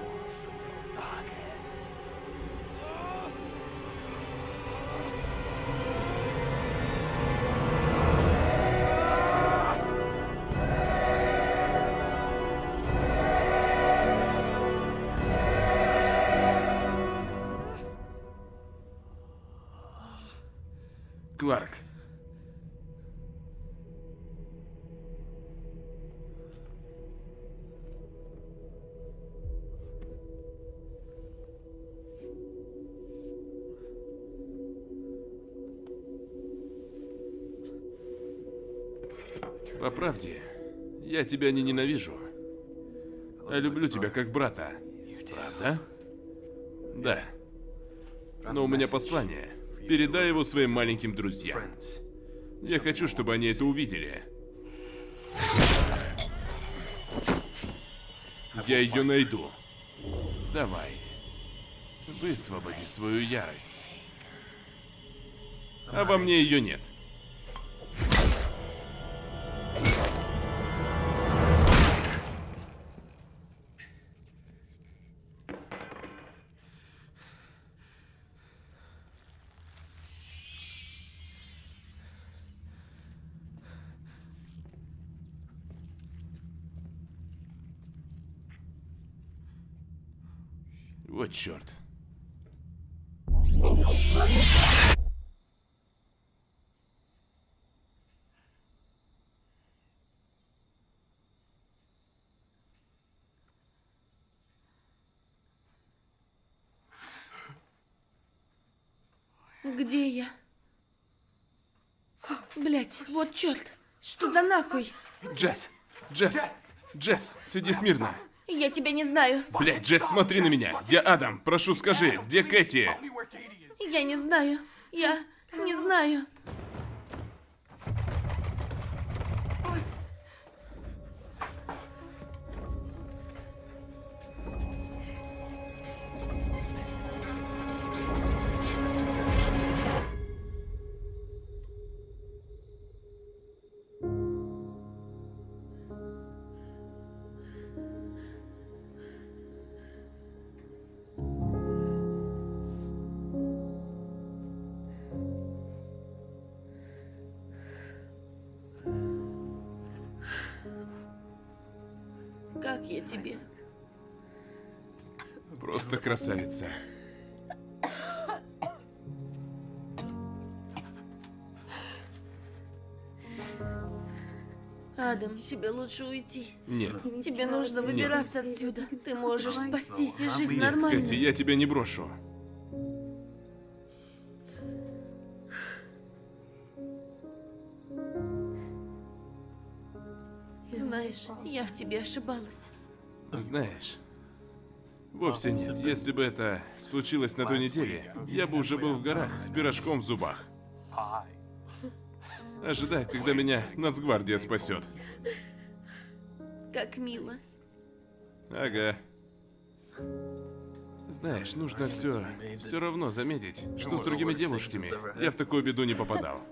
Тебя не ненавижу, а люблю тебя как брата. Правда? Да. Но у меня послание. Передай его своим маленьким друзьям. Я хочу, чтобы они это увидели. Я ее найду. Давай. Высвободи свою ярость. А во мне ее нет. Черт. Где я? Блять, вот черт. Что за нахуй? Джесс! Джесс! Джесс, сиди смирно. Я тебя не знаю. Блядь, Джесс, смотри на меня. Я Адам. Прошу, скажи, где Кэти? Я не знаю. Я не знаю. Красавица. Адам, тебе лучше уйти. Нет. Тебе нужно выбираться отсюда. Ты можешь спастись и жить Нет, нормально. Кэти, я тебя не брошу. Знаешь, я в тебе ошибалась. Знаешь, вовсе нет. Если бы это случилось на той неделе, я бы уже был в горах с пирожком в зубах. Ожидая, когда меня нацгвардия спасет. Как мило. Ага. Знаешь, нужно все, все равно заметить, что с другими девушками я в такую беду не попадал.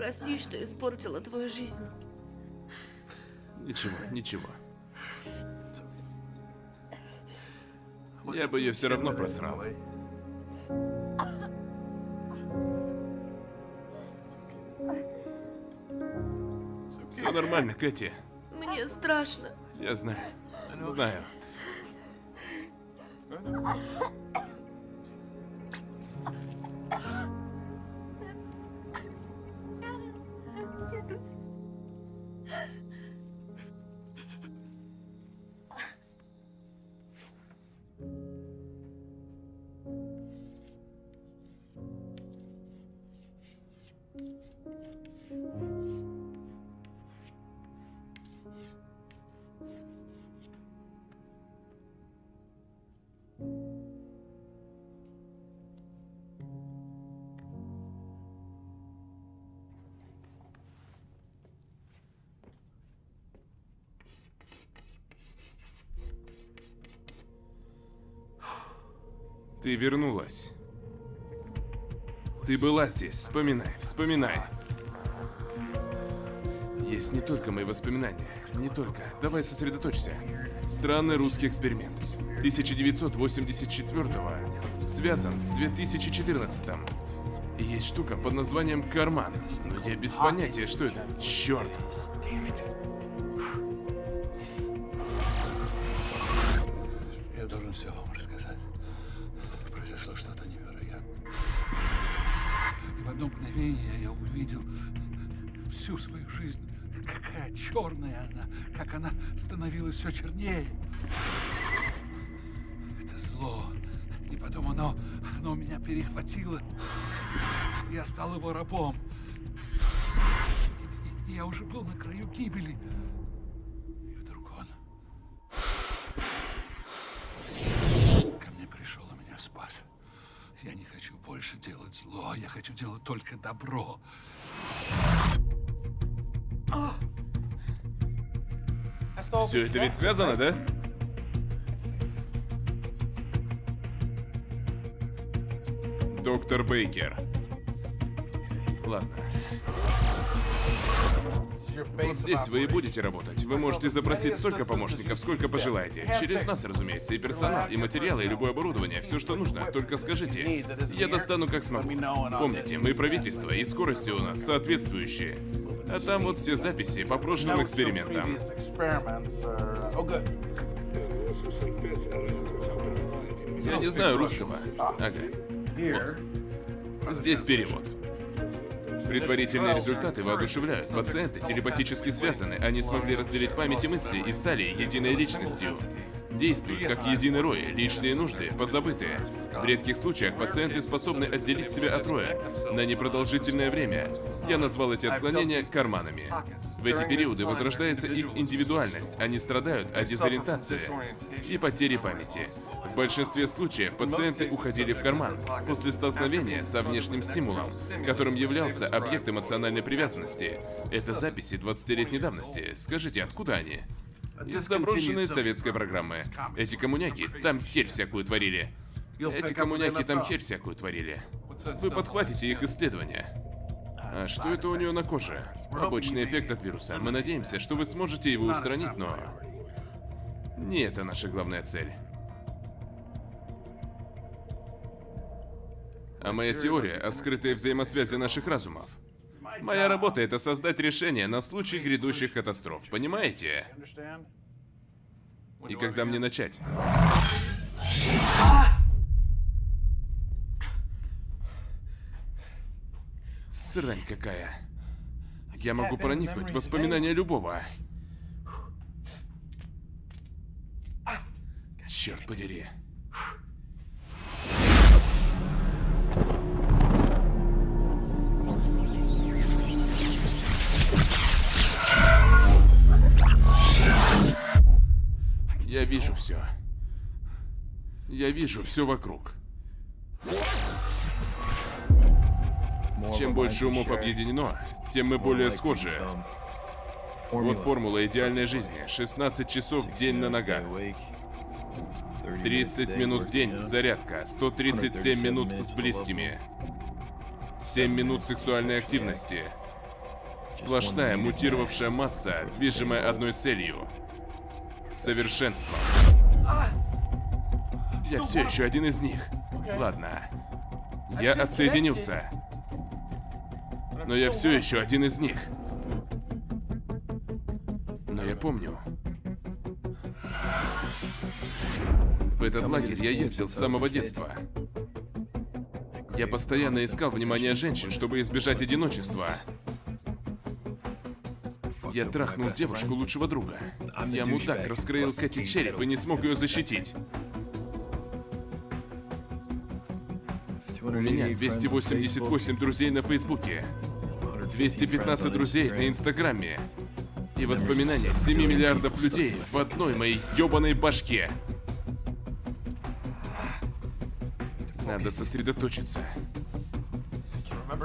Прости, что испортила твою жизнь. Ничего, ничего. Я бы ее все равно просрал. Все нормально, Кэти. Мне страшно. Я знаю. Знаю. Ты вернулась. Ты была здесь. Вспоминай, вспоминай. Есть не только мои воспоминания. Не только. Давай сосредоточься. Странный русский эксперимент. 1984 связан с 2014 -м. Есть штука под названием карман. Но я без понятия, что это. Черт! Жизнь какая черная она, как она становилась все чернее. Это зло. И потом оно, оно меня перехватило. Я стал его рабом. Я уже был на краю гибели. И вдруг он ко мне пришел и меня спас. Я не хочу больше делать зло, я хочу делать только добро. Все это ведь связано, да? Доктор Бейкер. Ладно. Вот здесь вы и будете работать. Вы можете запросить столько помощников, сколько пожелаете. Через нас, разумеется, и персонал, и материалы, и любое оборудование, все, что нужно. Только скажите. Я достану как смогу. Помните, мы правительство, и скорости у нас соответствующие. А там вот все записи по прошлым экспериментам. Я не знаю русского. Ага. Вот. Здесь перевод. Предварительные результаты воодушевляют. Пациенты телепатически связаны. Они смогли разделить память и мысли и стали единой личностью. Действуют как единый рой, личные нужды, позабытые. В редких случаях пациенты способны отделить себя от роя на непродолжительное время. Я назвал эти отклонения карманами. В эти периоды возрождается их индивидуальность, они страдают от дезориентации и потери памяти. В большинстве случаев пациенты уходили в карман после столкновения со внешним стимулом, которым являлся объект эмоциональной привязанности. Это записи 20-летней давности. Скажите, откуда они? Из заброшенной советской программы. Эти коммуняки там херь всякую творили. Эти коммуняки там херь всякую творили. Вы подхватите их исследования. А что это у нее на коже? Побочный эффект от вируса. Мы надеемся, что вы сможете его устранить, но... Не это наша главная цель. А моя теория о скрытой взаимосвязи наших разумов. Моя работа — это создать решение на случай грядущих катастроф, понимаете? И когда мне начать? Срань какая. Я могу проникнуть в воспоминания любого. Черт подери. Я вижу все. Я вижу все вокруг. Чем больше умов объединено, тем мы более схожи. Вот формула идеальной жизни. 16 часов в день на ногах. 30 минут в день зарядка. 137 минут с близкими. 7 минут сексуальной активности. Сплошная мутировавшая масса, движимая одной целью. Совершенство. Я все еще один из них. Ладно. Я отсоединился. Но я все еще один из них. Но я помню. В этот лагерь я ездил с самого детства. Я постоянно искал внимание женщин, чтобы избежать одиночества. Я трахнул девушку лучшего друга. Я мудак раскроил Кэти череп и не смог ее защитить. У меня 288 друзей на Фейсбуке. 215 друзей на Инстаграме. И воспоминания 7 миллиардов людей в одной моей ёбаной башке. Надо сосредоточиться.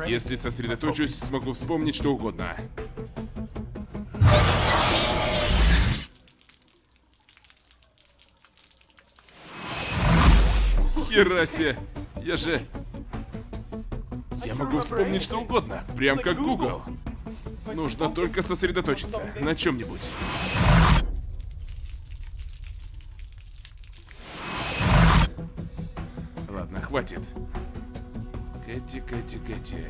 Если сосредоточусь, смогу вспомнить что угодно. Херасе! Я же... Я могу вспомнить что угодно, прям как Google. Нужно только сосредоточиться на чем-нибудь. Ладно, хватит. Кэти, Кэти, Кэти.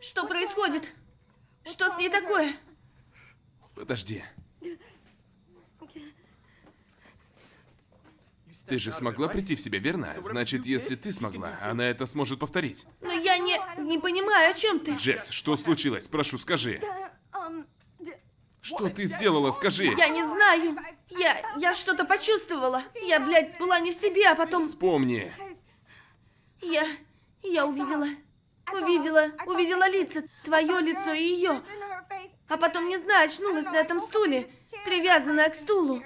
Что происходит? Что с ней такое? Ты же смогла прийти в себя, верно? Значит, если ты смогла, она это сможет повторить. Но я не... не понимаю, о чем ты. Джесс, что случилось? Прошу, скажи. Что ты сделала, скажи? Я не знаю. Я... я что-то почувствовала. Я, блядь, была не в себе, а потом... Вспомни. Я... я увидела... увидела... увидела лица. Твое лицо и ее. А потом, не знаю, очнулась на этом стуле, привязанная к стулу.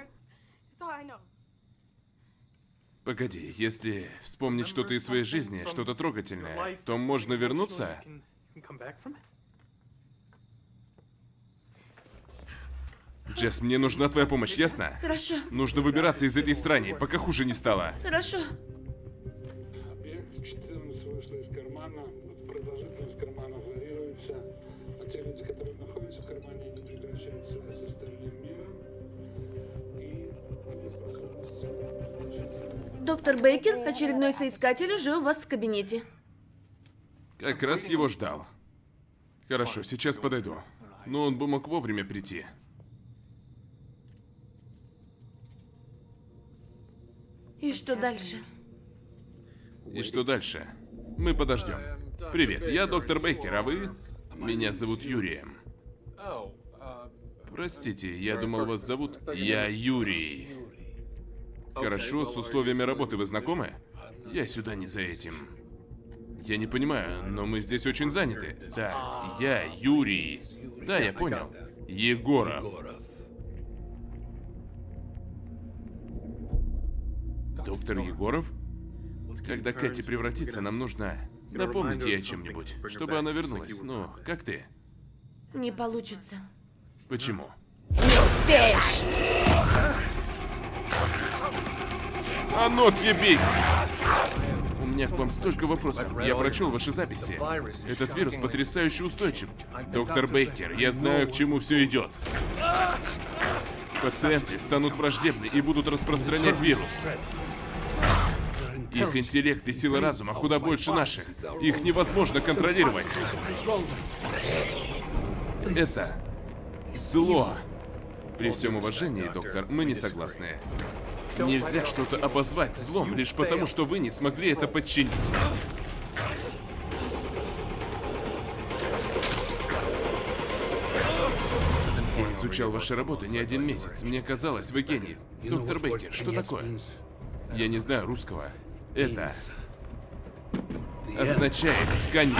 Погоди, если вспомнить что-то из своей жизни, что-то трогательное, то можно вернуться? Джесс, мне нужна твоя помощь, ясно? Хорошо, Нужно выбираться из этой срани, пока хуже не стало. хорошо. Доктор Бейкер, очередной соискатель, уже у вас в кабинете. Как раз его ждал. Хорошо, сейчас подойду. Но он бы мог вовремя прийти. И что дальше? И что дальше? Мы подождем. Привет, я доктор Бейкер, а вы? Меня зовут Юрием. Простите, я думал, вас зовут... Я Юрий. Хорошо, с условиями работы вы знакомы? Я сюда не за этим. Я не понимаю, но мы здесь очень заняты. Да, я Юрий. Да, я понял. Егоров. Доктор Егоров? Когда Кэти превратится, нам нужно напомнить ей о чем-нибудь, чтобы она вернулась. Ну, как ты? Не получится. Почему? Не успеешь! А ну, отъебись! У меня к вам столько вопросов. Я прочел ваши записи. Этот вирус потрясающе устойчив. Доктор Бейкер, я знаю, к чему все идет. Пациенты станут враждебны и будут распространять вирус. Их интеллект и сила разума куда больше наших. Их невозможно контролировать. Это зло. При всем уважении, доктор, мы не согласны. Нельзя что-то обозвать злом лишь потому, что вы не смогли это подчинить. Я изучал ваши работы не один месяц. Мне казалось, вы гений. Доктор Бейкер, что такое? Я не знаю русского. Это означает конец.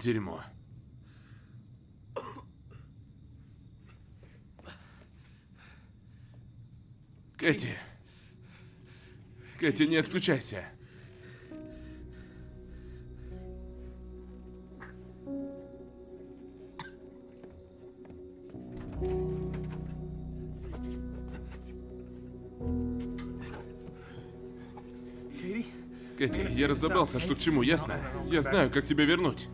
Дерьмо. Кэти. Кэти, не отключайся. Кэти, я разобрался, что к чему, ясно? Я знаю, как тебя вернуть.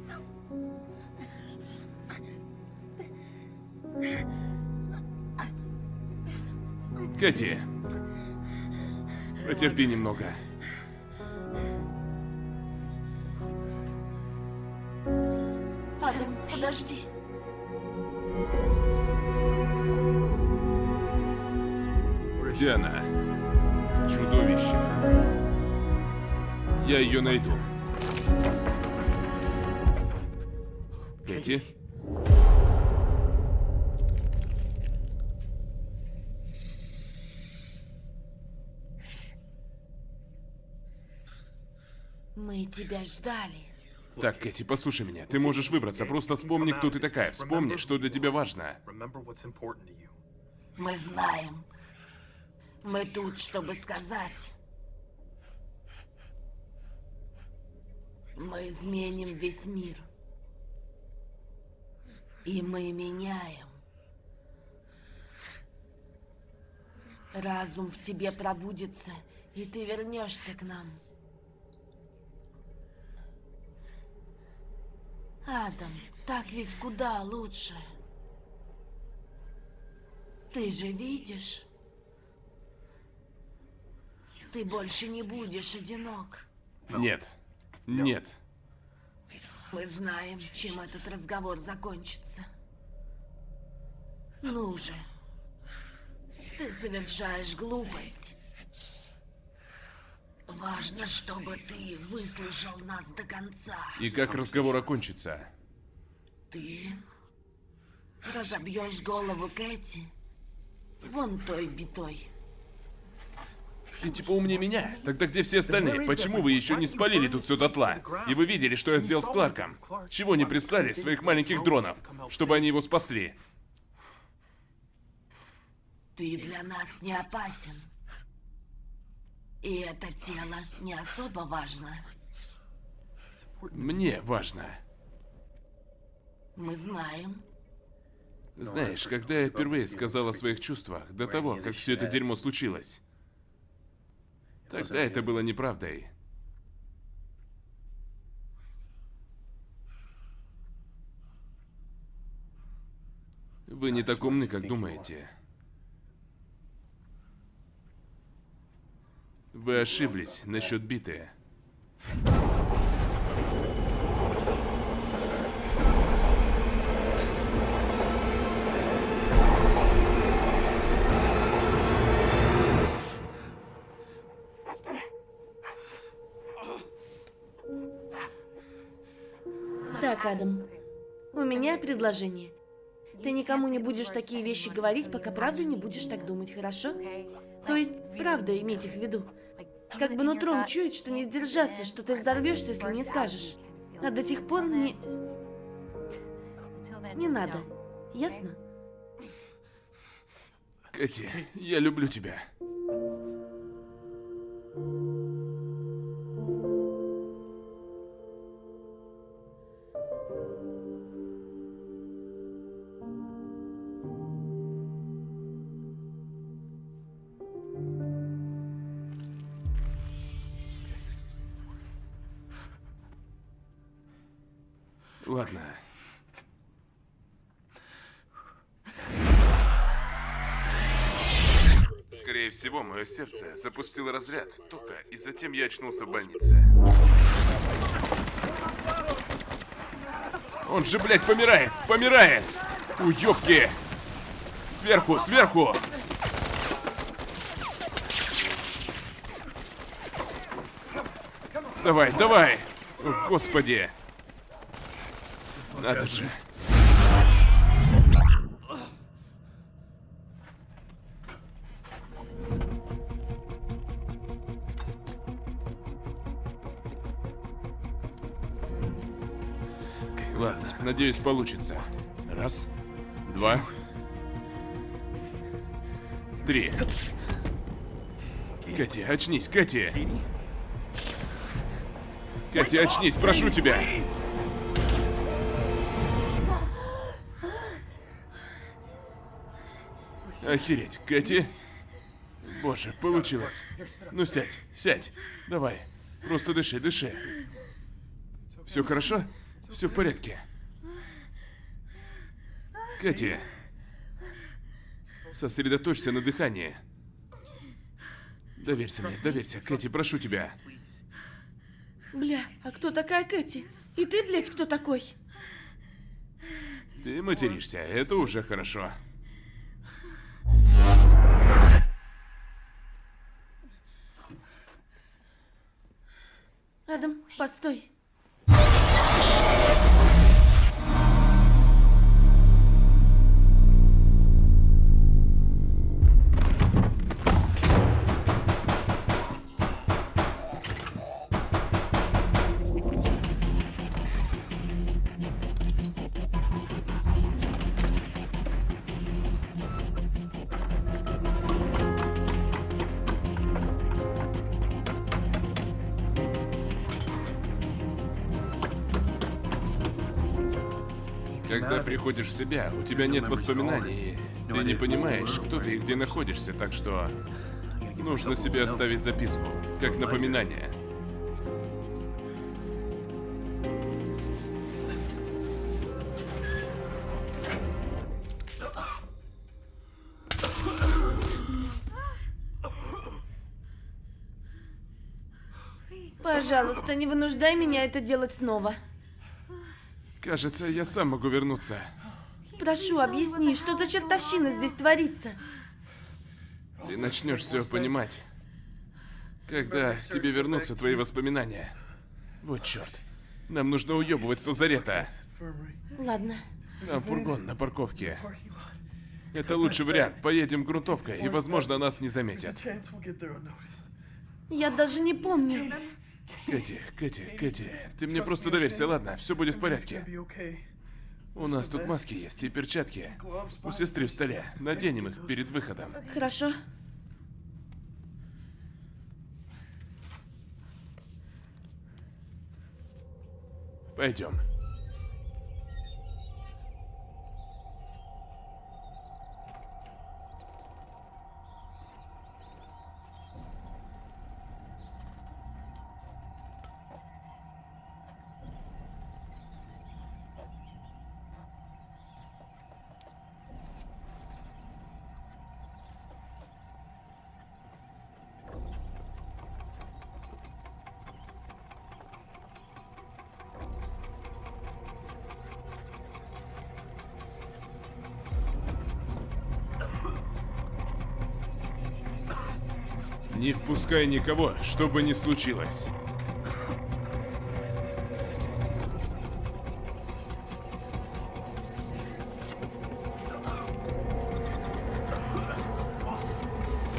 Кэти. Потерпи немного. Адам, подожди. Где она? Чудовище. Я ее найду. Кэти? Мы тебя ждали. Так, Кэти, послушай меня. Ты можешь выбраться, просто вспомни, кто ты такая. Вспомни, что для тебя важно. Мы знаем. Мы тут, чтобы сказать. Мы изменим весь мир. И мы меняем. Разум в тебе пробудится, И ты вернешься к нам. Адам, так ведь куда лучше. Ты же видишь? Ты больше не будешь одинок. Нет. Нет. Мы знаем, чем этот разговор закончится. Ну же. Ты совершаешь глупость. Важно, чтобы ты выслушал нас до конца. И как разговор окончится? Ты разобьешь голову Кэти вон той битой. Ты типа умнее меня? Тогда где все остальные? Почему вы еще не спалили тут все дотла? И вы видели, что я сделал с Кларком? Чего не прислали своих маленьких дронов, чтобы они его спасли? Ты для нас не опасен. И это тело не особо важно. Мне важно. Мы знаем. Знаешь, когда я впервые сказал о своих чувствах, до того, как все это дерьмо случилось, тогда это было неправдой. Вы не так умны, как думаете. Вы ошиблись насчет биты. Так, Адам, у меня предложение. Ты никому не будешь такие вещи говорить, пока правда не будешь так думать, хорошо? То есть, правда иметь их в виду. Как бы нутром чует, что не сдержаться, что ты взорвешься, если не скажешь. А до тех пор не... Не надо. Ясно? Кэти, я люблю тебя. Мое сердце запустило разряд тока, и затем я очнулся в больнице. Он же, блядь, помирает! Помирает! Уёбки! Сверху, сверху! Давай, давай! О, господи! Надо же. Надеюсь, получится. Раз, два, три. Кэти, очнись, Кэти! Кэти, очнись, прошу тебя! Охереть, Кэти. Боже, получилось. Ну сядь, сядь. Давай. Просто дыши, дыши. Все хорошо? Все в порядке. Кэти. Сосредоточься на дыхании. Доверься мне, доверься. Кэти, прошу тебя. Бля, а кто такая Кэти? И ты, блядь, кто такой? Ты материшься, это уже хорошо. Адам, постой. Приходишь в себя, у тебя нет воспоминаний, ты не понимаешь, кто ты и где находишься, так что Нужно себе оставить записку, как напоминание. Пожалуйста, не вынуждай меня это делать снова. Кажется, я сам могу вернуться. Прошу, объясни, что за чертовщина здесь творится? Ты начнешь все понимать, когда к тебе вернутся твои воспоминания. Вот черт. Нам нужно уебывать с лазарета. Ладно. Там фургон на парковке. Это лучший вариант. Поедем грунтовкой, и, возможно, нас не заметят. Я даже не помню. Кэти, Кэти, Кэти, ты мне просто доверься, ладно? Все будет в порядке. У нас тут маски есть и перчатки. У сестры в столе. Наденем их перед выходом. Хорошо. Пойдем. Не впускай никого, что бы ни случилось.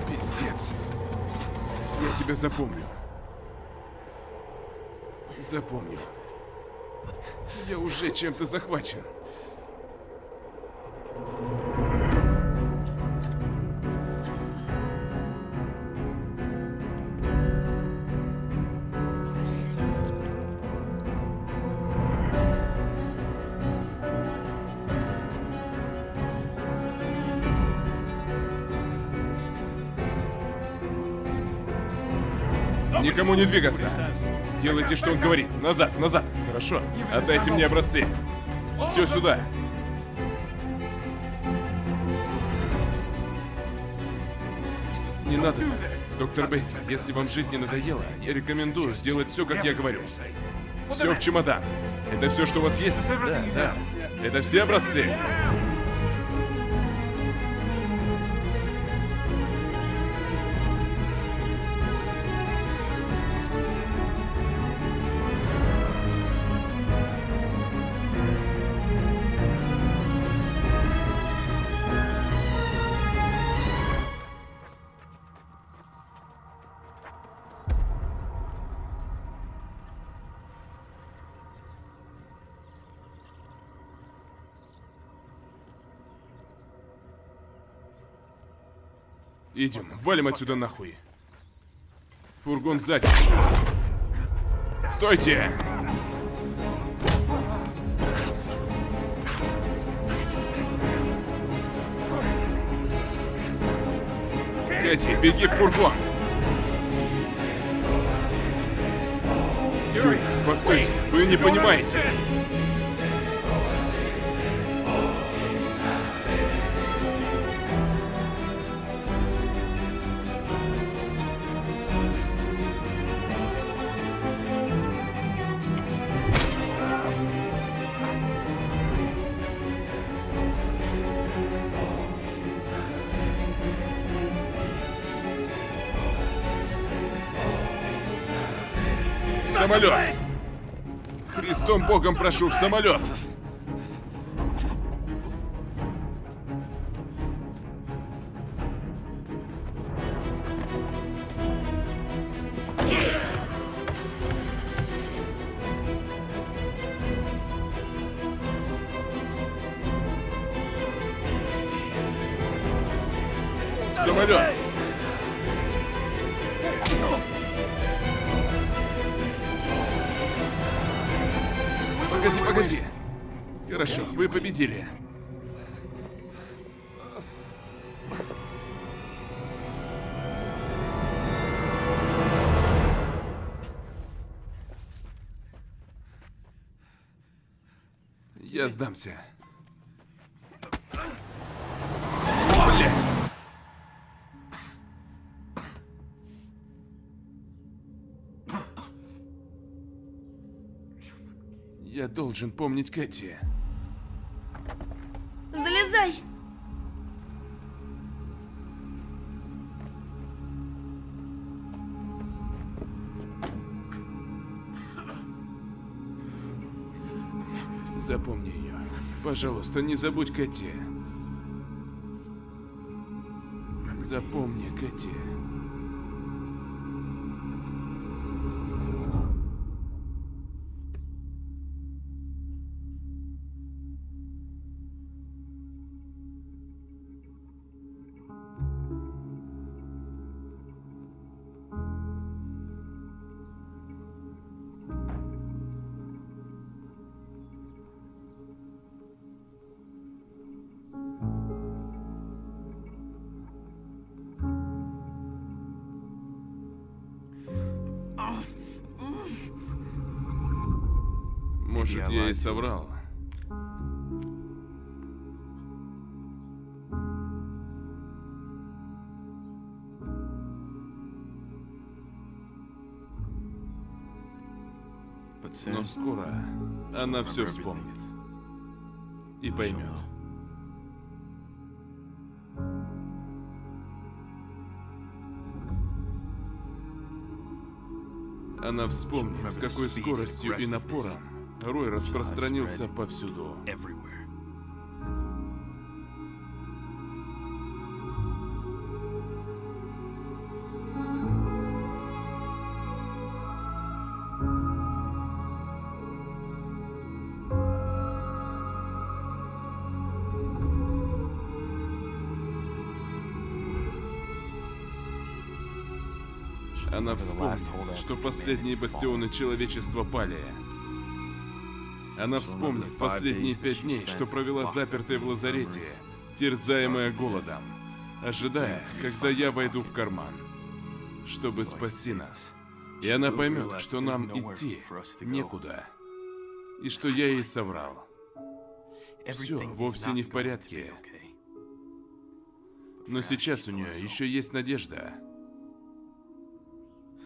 Пиздец. Я тебя запомню. Запомню. Я уже чем-то захвачен. Никому не двигаться. Делайте, что он говорит. Назад, назад. Хорошо. Отдайте мне образцы. Все сюда. Не надо так. Доктор Бейкер, если вам жить не надоело, я рекомендую сделать все, как я говорю. Все в чемодан. Это все, что у вас есть? Да, да. Это все образцы? Идем, валим отсюда нахуй. Фургон сзади. Стойте! Кэти, беги в фургон! Юрий, постойте, вы не понимаете. Самолет! Христом Богом прошу, в самолет! Сдамся. Блять! Я должен помнить Кэти. Залезай! Запомни ее. Пожалуйста, не забудь Кэти. Запомни, Кэти. Соврал. Но скоро она все вспомнит. И поймет. Она вспомнит, с какой скоростью и напором Рой распространился повсюду. Она вспомнит, что последние бастионы человечества пали. Она вспомнит последние пять дней, что провела запертой в лазарете, терзаемая голодом, ожидая, когда я войду в карман, чтобы спасти нас. И она поймет, что нам идти некуда, и что я ей соврал. Все вовсе не в порядке. Но сейчас у нее еще есть надежда.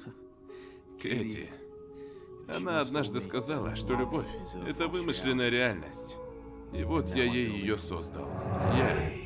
Кэти. Она однажды сказала, что любовь — это вымышленная реальность. И вот я ей ее создал. Я...